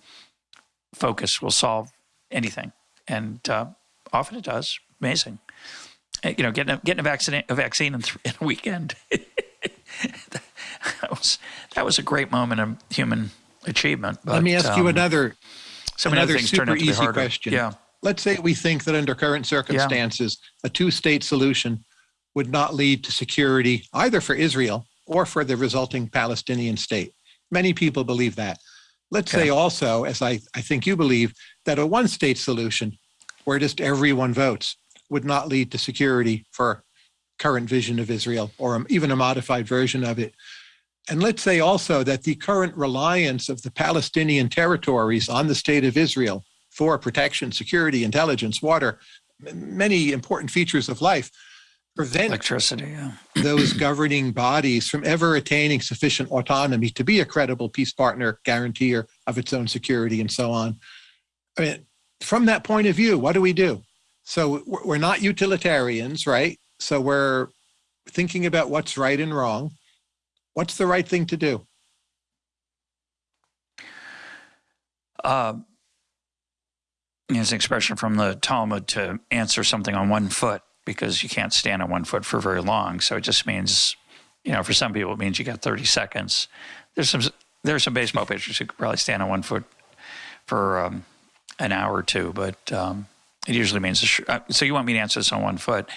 focus will solve anything, and uh, often it does. Amazing. Uh, you know, getting a, getting a vaccine a vaccine in, in a weekend. that was that was a great moment of human achievement. But, Let me ask um, you another so another things super turned out to be easy question. Yeah. Let's say we think that under current circumstances, a two-state solution would not lead to security either for Israel or for the resulting Palestinian state. Many people believe that. Let's Okay. say also, as I, I think you believe, that a one-state solution where just everyone votes would not lead to security for current vision of Israel or even a modified version of it. And let's say also that the current reliance of the Palestinian territories on the state of Israel for protection, security, intelligence, water, many important features of life prevent Electricity. Yeah. those governing bodies from ever attaining sufficient autonomy to be a credible peace partner, guarantor of its own security, and so on. I mean, from that point of view, what do we do? So we're not utilitarians, right? So we're thinking about what's right and wrong. What's the right thing to do? Um, there's an expression from the Talmud to answer something on one foot because you can't stand on one foot for very long. So it just means, you know, for some people it means you got 30 seconds. There's some there's some baseball pitchers who could probably stand on one foot for um, an hour or two, but um, it usually means. Sh- uh, so you want me to answer this on one foot,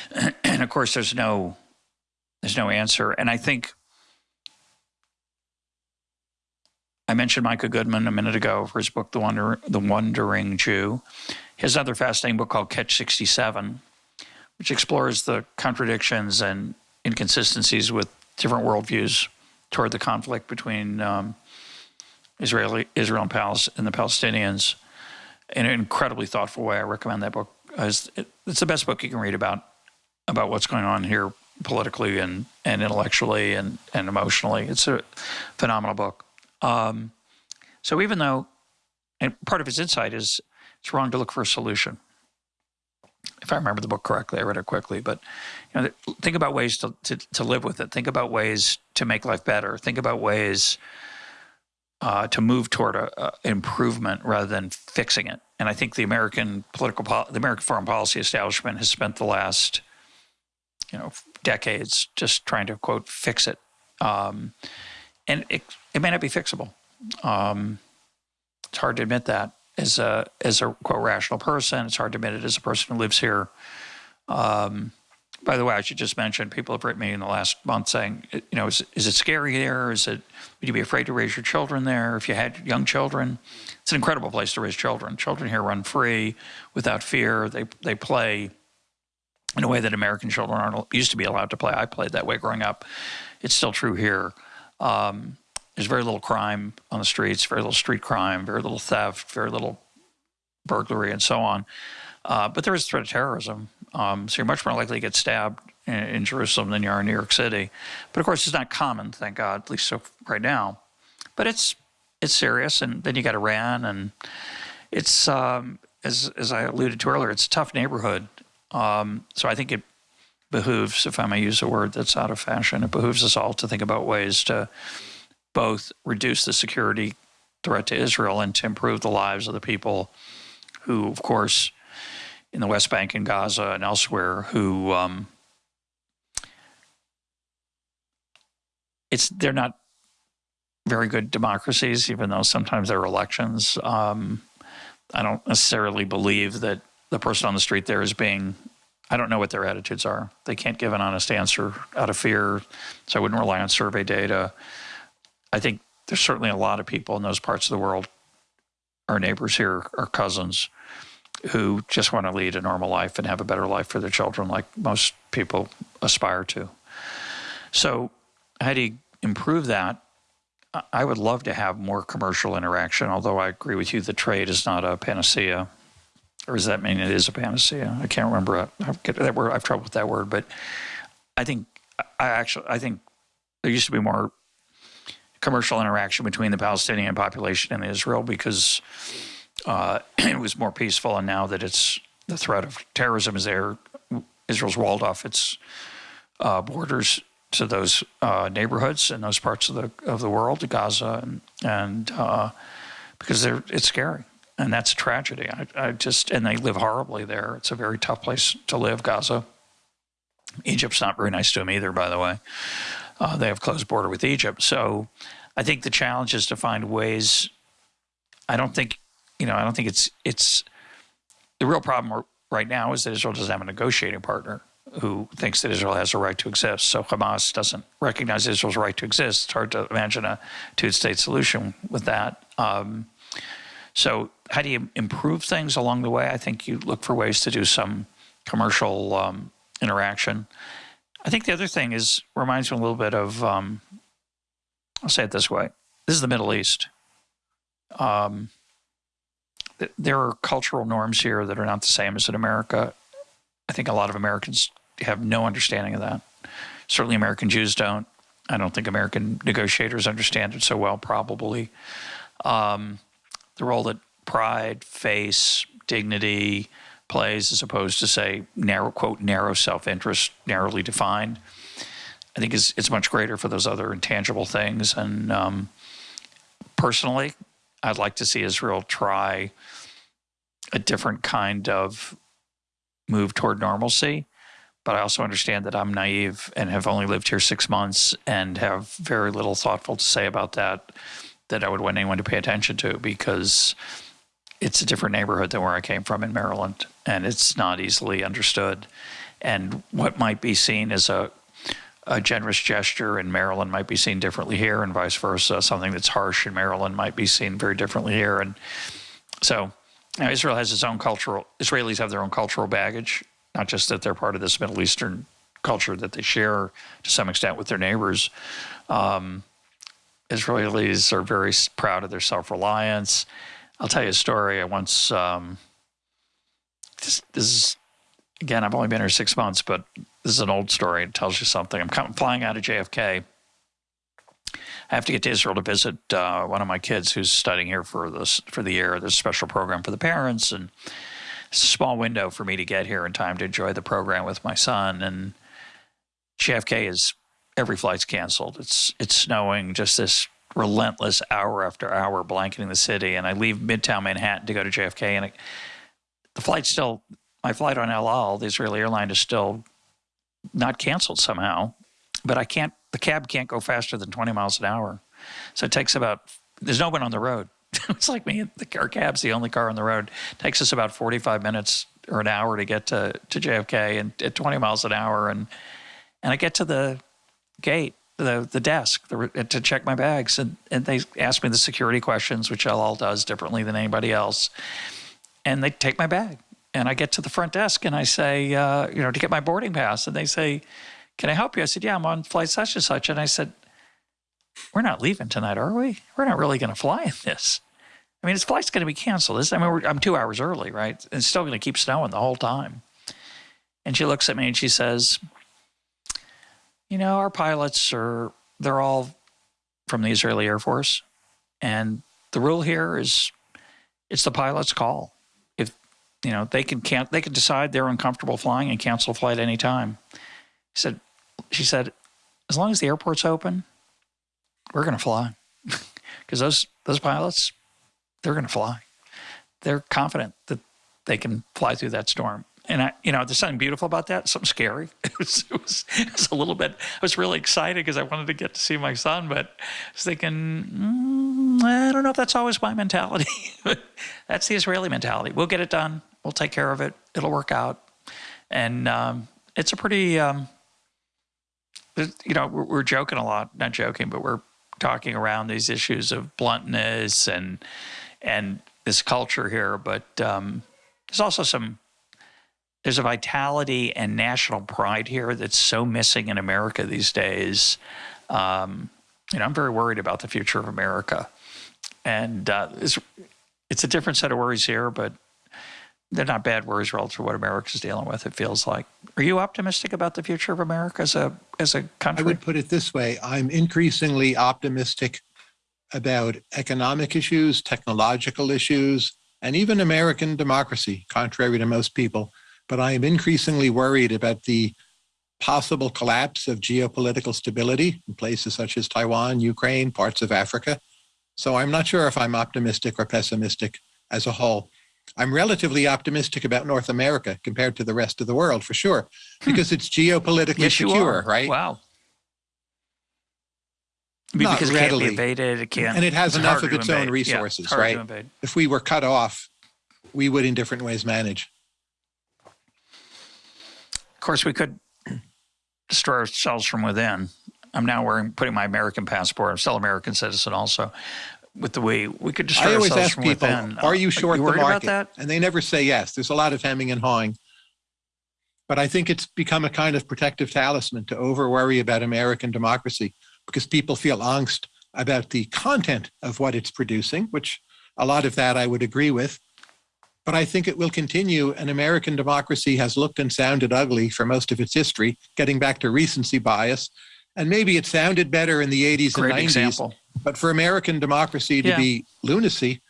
and of course there's no there's no answer. And I think I mentioned Micah Goodman a minute ago for his book, The Wonder, The Wandering Jew. His other fascinating book called Catch 67, which explores the contradictions and inconsistencies with different worldviews toward the conflict between um, Israeli, Israel and, Palis- and the Palestinians in an incredibly thoughtful way. I recommend that book. It's, the best book you can read about about what's going on here politically and, and intellectually and, and emotionally. It's a phenomenal book. Um, so even though, and part of his insight is it's wrong to look for a solution. If I remember the book correctly, I read it quickly, but you know, think about ways to, to, to live with it. Think about ways to make life better. Think about ways uh, to move toward a, a improvement rather than fixing it. And I think the American political, the American foreign policy establishment has spent the last, you know, decades just trying to quote fix it. Um, and it, it may not be fixable. Um, it's hard to admit that as a as a quote rational person. It's hard to admit it as a person who lives here. Um, by the way, I should just mention people have written me in the last month saying, you know, is, is it scary there? Is it would you be afraid to raise your children there if you had young children? It's an incredible place to raise children. Children here run free without fear. They they play in a way that American children aren't used to be allowed to play. I played that way growing up. It's still true here. Um, there's very little crime on the streets, very little street crime, very little theft, very little burglary, and so on. Uh, but there is a threat of terrorism. Um, so you're much more likely to get stabbed in, in, Jerusalem than you are in New York City. But of course, it's not common, thank God, at least so right now. But it's it's serious. And then you got Iran, and it's um, as as I alluded to earlier, it's a tough neighborhood. Um, so I think it behooves, if I may use a word that's out of fashion, it behooves us all to think about ways to both reduce the security threat to Israel and to improve the lives of the people who, of course, in the West Bank and Gaza and elsewhere, who um, it's they're not very good democracies, even though sometimes there are elections. Um, I don't necessarily believe that the person on the street there is being. I don't know what their attitudes are. They can't give an honest answer out of fear, so I wouldn't rely on survey data. I think there's certainly a lot of people in those parts of the world, our neighbors here, our cousins, who just want to lead a normal life and have a better life for their children, like most people aspire to. So, how do you improve that? I would love to have more commercial interaction, although I agree with you, the trade is not a panacea. Or does that mean it is a panacea? I can't remember. I get that word. I've trouble with that word, but I think I actually I think there used to be more commercial interaction between the Palestinian population and Israel because uh, it was more peaceful. And now that it's the threat of terrorism is there, Israel's walled off its uh, borders to those uh, neighborhoods and those parts of the of the world, to Gaza, and and uh, because they're it's scary and that's a tragedy. I, I just and they live horribly there. It's a very tough place to live, Gaza. Egypt's not very nice to them either, by the way. Uh, they have closed border with Egypt. So I think the challenge is to find ways. I don't think, you know, I don't think it's it's the real problem right now is that Israel doesn't have a negotiating partner who thinks that Israel has a right to exist. So Hamas doesn't recognize Israel's right to exist. It's hard to imagine a two-state solution with that. Um, so how do you improve things along the way? I think you look for ways to do some commercial um, interaction. I think the other thing is reminds me a little bit of, um, I'll say it this way. This is the Middle East. Um, th there are cultural norms here that are not the same as in America. I think a lot of Americans have no understanding of that. Certainly American Jews don't. I don't think American negotiators understand it so well, probably. Um, the role that pride, face, dignity, plays as opposed to say narrow quote narrow self-interest narrowly defined. I think is it's much greater for those other intangible things. And um, personally i'd like to see israel try a different kind of move toward normalcy. But i also understand that i'm naive and have only lived here six months and have very little thoughtful to say about that that i would want anyone to pay attention to because it's a different neighborhood than where I came from in Maryland, and it's not easily understood. And what might be seen as a, a generous gesture in Maryland might be seen differently here, and vice versa. Something that's harsh in Maryland might be seen very differently here. And so, you know, Israel has its own cultural. Israelis have their own cultural baggage, not just that they're part of this Middle Eastern culture that they share to some extent with their neighbors. Um, Israelis are very proud of their self-reliance I'll tell you a story. I once, um, this, this, is, again, I've only been here six months, but this is an old story. It tells you something. I'm flying out of JFK. I have to get to Israel to visit uh, one of my kids who's studying here for this for the year. There's a special program for the parents, and it's a small window for me to get here in time to enjoy the program with my son. And JFK is every flight's canceled. It's it's snowing. Just this relentless hour after hour blanketing the city. And I leave Midtown Manhattan to go to JFK, and the flight still, my flight on El Al, the Israeli airline, is still not canceled somehow. But I can't, the cab can't go faster than 20 miles an hour. So it takes about, there's no one on the road. it's like me, the, our cab's the only car on the road. It takes us about 45 minutes or an hour to get to, to JFK and at 20 miles an hour. And, and I get to the gate the, the desk the, to check my bags. And, and they ask me the security questions, which El Al does differently than anybody else. And they take my bag. And I get to the front desk and I say, uh, you know, to get my boarding pass. And they say, can I help you? I said, yeah, I'm on flight such and such. And I said, we're not leaving tonight, are we? We're not really going to fly in this. I mean, this flight's going to be canceled. This, I mean, I'm two hours early, right? It's still going to keep snowing the whole time. And she looks at me and she says, you know, our pilots are, they're all from the Israeli Air Force. And the rule here is it's the pilot's call. If, you know, they can can't, they can decide they're uncomfortable flying and cancel flight anytime. She said, she said, as long as the airport's open, we're going to fly because those, those pilots, they're going to fly. They're confident that they can fly through that storm and I, you know, there's something beautiful about that. Something scary. It was, it was, it was a little bit. I was really excited because I wanted to get to see my son, but I was thinking, mm, I don't know if that's always my mentality. that's the Israeli mentality. We'll get it done. We'll take care of it. It'll work out. And um, it's a pretty, um, you know, we're, we're joking a lot. Not joking, but we're talking around these issues of bluntness and and this culture here. But um, there's also some there's a vitality and national pride here that's so missing in America these days. Um, know, I'm very worried about the future of America, and uh, it's, it's a different set of worries here, but they're not bad worries relative to what America's dealing with. It feels like. Are you optimistic about the future of America as a as a country? I would put it this way: I'm increasingly optimistic about economic issues, technological issues, and even American democracy, contrary to most people but I am increasingly worried about the possible collapse of geopolitical stability in places such as Taiwan, Ukraine, parts of Africa. So I'm not sure if I'm optimistic or pessimistic as a whole. I'm relatively optimistic about North America compared to the rest of the world, for sure, hmm. because it's geopolitically yes, secure, right? Wow. because it can't be invaded, it can't. And it has enough of its own resources, yeah, right? If we were cut off, we would in different ways manage. Of course, we could destroy ourselves from within. I'm now wearing putting my American passport. I'm still American citizen also. With the way we could destroy I always ourselves ask from people, within. Are you uh, short you the market? About that? And they never say yes. There's a lot of hemming and hawing. But I think it's become a kind of protective talisman to over worry about American democracy because people feel angst about the content of what it's producing, which a lot of that I would agree with but I think it will continue. And American democracy has looked and sounded ugly for most of its history, getting back to recency bias. And maybe it sounded better in the 80s Great and 90s. Example. But for American democracy to yeah. be lunacy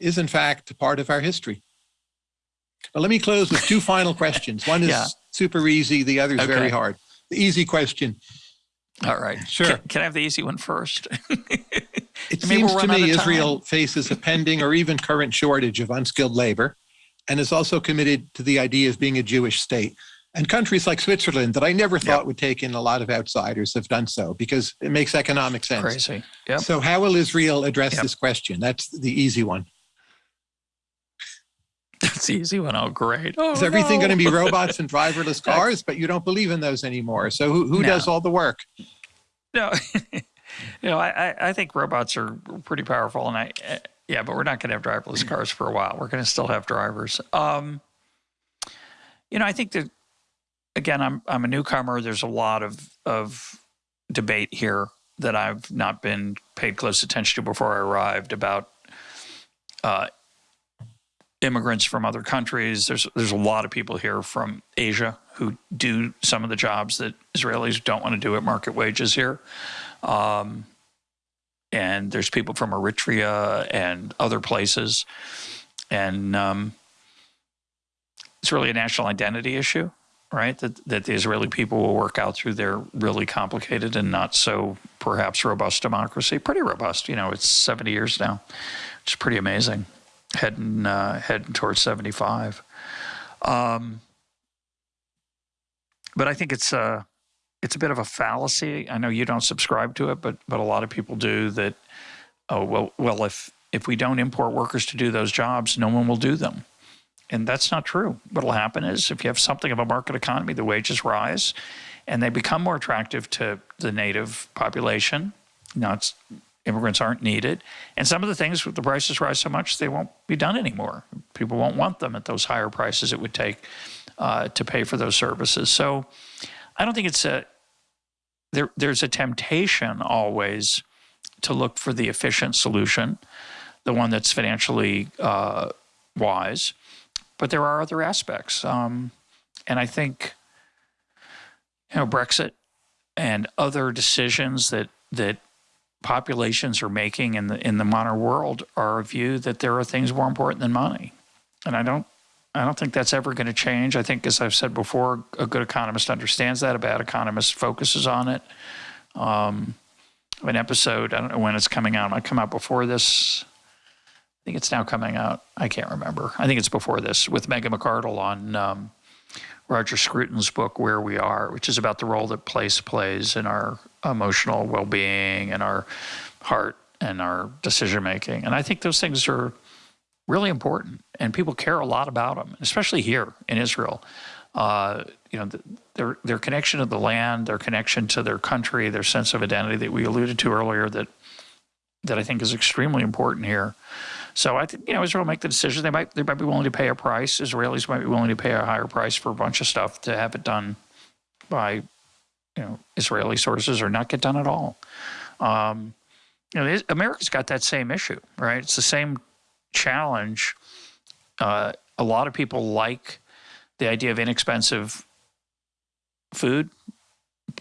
is, in fact, part of our history. But let me close with two final questions. One is yeah. super easy, the other is okay. very hard. The easy question. All right. Sure. Can, can I have the easy one first? It seems to me Israel faces a pending or even current shortage of unskilled labor and is also committed to the idea of being a Jewish state. And countries like Switzerland, that I never thought yep. would take in a lot of outsiders, have done so because it makes economic sense. Crazy. Yep. So, how will Israel address yep. this question? That's the easy one. That's easy one. Oh, great. Oh, is everything no. going to be robots and driverless cars? but you don't believe in those anymore. So, who, who no. does all the work? No. you know, I, I think robots are pretty powerful, and I, eh, yeah, but we're not going to have driverless cars for a while. We're going to still have drivers. Um, you know, I think that again, I'm I'm a newcomer. There's a lot of of debate here that I've not been paid close attention to before I arrived about uh, immigrants from other countries. There's there's a lot of people here from Asia who do some of the jobs that Israelis don't want to do at market wages here. Um, and there's people from Eritrea and other places. And um, it's really a national identity issue, right? That, that the Israeli people will work out through their really complicated and not so perhaps robust democracy. Pretty robust, you know, it's 70 years now, is pretty amazing, heading, uh, heading towards 75. Um, but I think it's, uh, it's a bit of a fallacy. I know you don't subscribe to it, but but a lot of people do. That oh well well if if we don't import workers to do those jobs, no one will do them, and that's not true. What'll happen is if you have something of a market economy, the wages rise, and they become more attractive to the native population. Now it's immigrants aren't needed. And some of the things, the prices rise so much, they won't be done anymore. People won't want them at those higher prices it would take uh, to pay for those services. So I don't think it's a, there, there's a temptation always to look for the efficient solution, the one that's financially uh, wise. But there are other aspects, um, and I think you know Brexit and other decisions that that populations are making in the in the modern world are a view that there are things more important than money, and I don't I don't think that's ever going to change. I think, as I've said before, a good economist understands that. A bad economist focuses on it. Um, an episode, I don't know when it's coming out. It might come out before this. I think it's now coming out. I can't remember. I think it's before this with Megan McArdle on um, Roger Scruton's book, Where We Are, which is about the role that place plays in our emotional well being and our heart and our decision making. And I think those things are really important, and people care a lot about them, especially here in Israel. Uh, you know, their their connection to the land, their connection to their country, their sense of identity that we alluded to earlier that that I think is extremely important here. So I think you know Israel make the decision. They might they might be willing to pay a price. Israelis might be willing to pay a higher price for a bunch of stuff to have it done by you know Israeli sources or not get done at all. Um, you know, America's got that same issue, right? It's the same challenge. Uh, a lot of people like the idea of inexpensive food,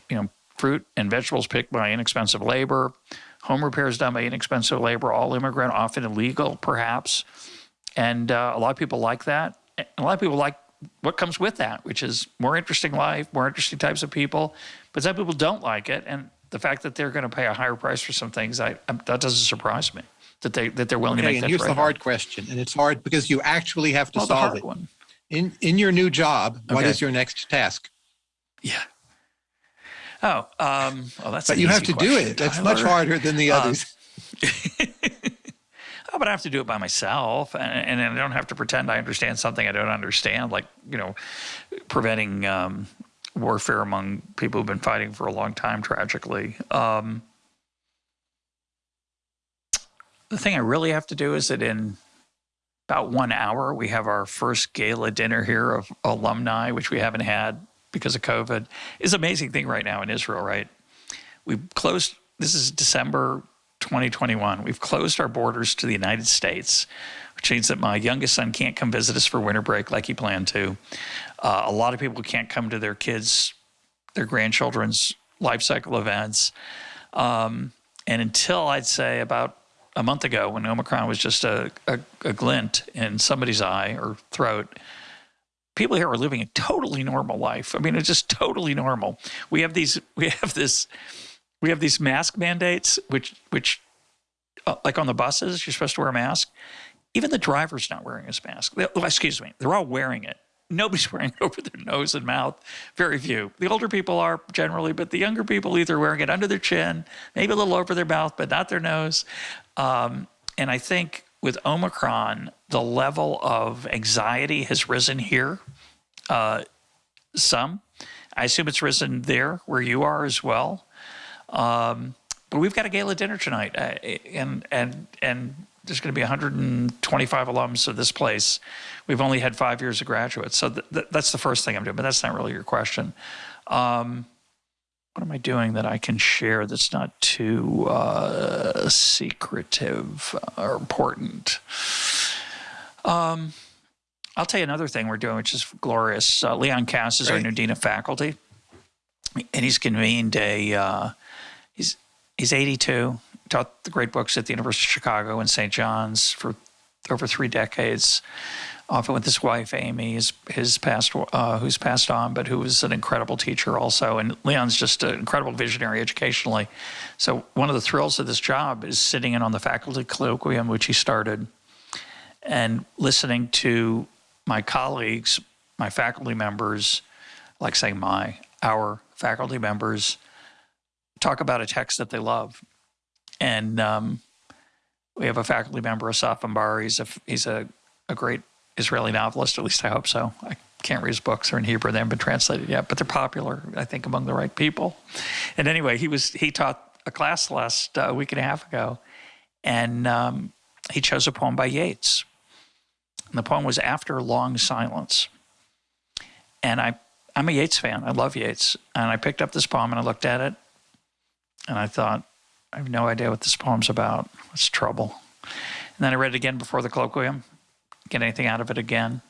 you know, fruit and vegetables picked by inexpensive labor, home repairs done by inexpensive labor, all immigrant, often illegal, perhaps. And uh, a lot of people like that. A lot of people like what comes with that, which is more interesting life, more interesting types of people. But some people don't like it. And the fact that they're going to pay a higher price for some things, I, that doesn't surprise me that they that they're willing okay, to make. And that here's the hard question, and it's hard because you actually have to well, solve it. One. In in your new job, okay. what is your next task? Yeah. Oh, um, well, that's. But you have to question, do it. Tyler. That's much harder than the um, others. oh, but I have to do it by myself, and, and I don't have to pretend I understand something I don't understand, like you know, preventing um, warfare among people who've been fighting for a long time. Tragically, um, the thing I really have to do is that in about one hour, we have our first gala dinner here of alumni, which we haven't had because of COVID. It's an amazing thing right now in Israel, right? We've closed, this is December 2021. We've closed our borders to the United States, which means that my youngest son can't come visit us for winter break like he planned to. Uh, a lot of people can't come to their kids, their grandchildren's life cycle events. Um, and until I'd say about a month ago when Omicron was just a, a, a, glint in somebody's eye or throat, people here are living a totally normal life. I mean, it's just totally normal. We have these, we have this, we have these mask mandates, which, which, uh, like on the buses, you're supposed to wear a mask. Even the driver's not wearing his mask. They, excuse me, they're all wearing it. Nobody's wearing it over their nose and mouth. Very few. The older people are generally, but the younger people either wearing it under their chin, maybe a little over their mouth, but not their nose. Um, and I think with Omicron, the level of anxiety has risen here uh, some. I assume it's risen there where you are as well. Um, but we've got a gala dinner tonight, uh, and and and there's going to be 125 alums of this place. We've only had five years of graduates, so th th that's the first thing I'm doing. But that's not really your question. Um, what am I doing that I can share that's not too uh, secretive or important? Um, I'll tell you another thing we're doing, which is glorious. Uh, Leon Kass is our new dean of faculty, and he's convened a. Uh, he's he's 82. Taught the great books at the University of Chicago and St. John's for over three decades often with his wife Amy, his his past uh, who's passed on, but who was an incredible teacher also. And Leon's just an incredible visionary educationally. So one of the thrills of this job is sitting in on the faculty colloquium, which he started, and listening to my colleagues, my faculty members, like saying my our faculty members, talk about a text that they love, and. Um, we have a faculty member, Asaf Inbari. He's a he's a, a great Israeli novelist, at least I hope so. I can't read his books; they're in Hebrew; they haven't been translated yet, but they're popular, I think, among the right people. And anyway, he was he taught a class last uh, week and a half ago, and um, he chose a poem by Yeats. And the poem was "After Long Silence." And I, I'm a Yeats fan. I love Yeats, and I picked up this poem and I looked at it, and I thought, I have no idea what this poem's about. It's trouble. And then I read it again before the colloquium, get anything out of it again.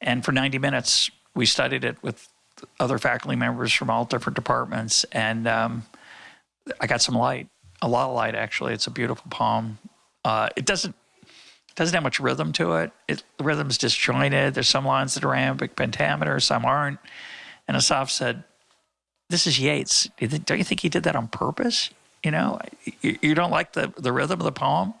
And for 90 minutes, we studied it with other faculty members from all different departments. And um, I got some light, a lot of light, actually. It's a beautiful poem. Uh, it doesn't it doesn't have much rhythm to it. it. The rhythm's disjointed. There's some lines that are iambic pentameter, some aren't. And Asaf said, "This is Yeats. Don't you think he did that on purpose? You know, you, you don't like the the rhythm of the poem.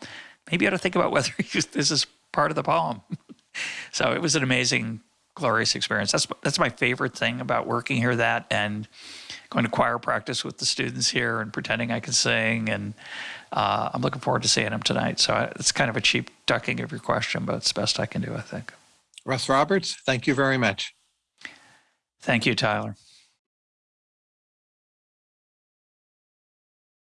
Maybe you ought to think about whether this is part of the poem." so it was an amazing, glorious experience. That's that's my favorite thing about working here. That and going to choir practice with the students here and pretending I can sing. And uh, I'm looking forward to seeing them tonight. So I, it's kind of a cheap ducking of your question, but it's the best I can do, I think. Russ Roberts, thank you very much. Thank you, Tyler.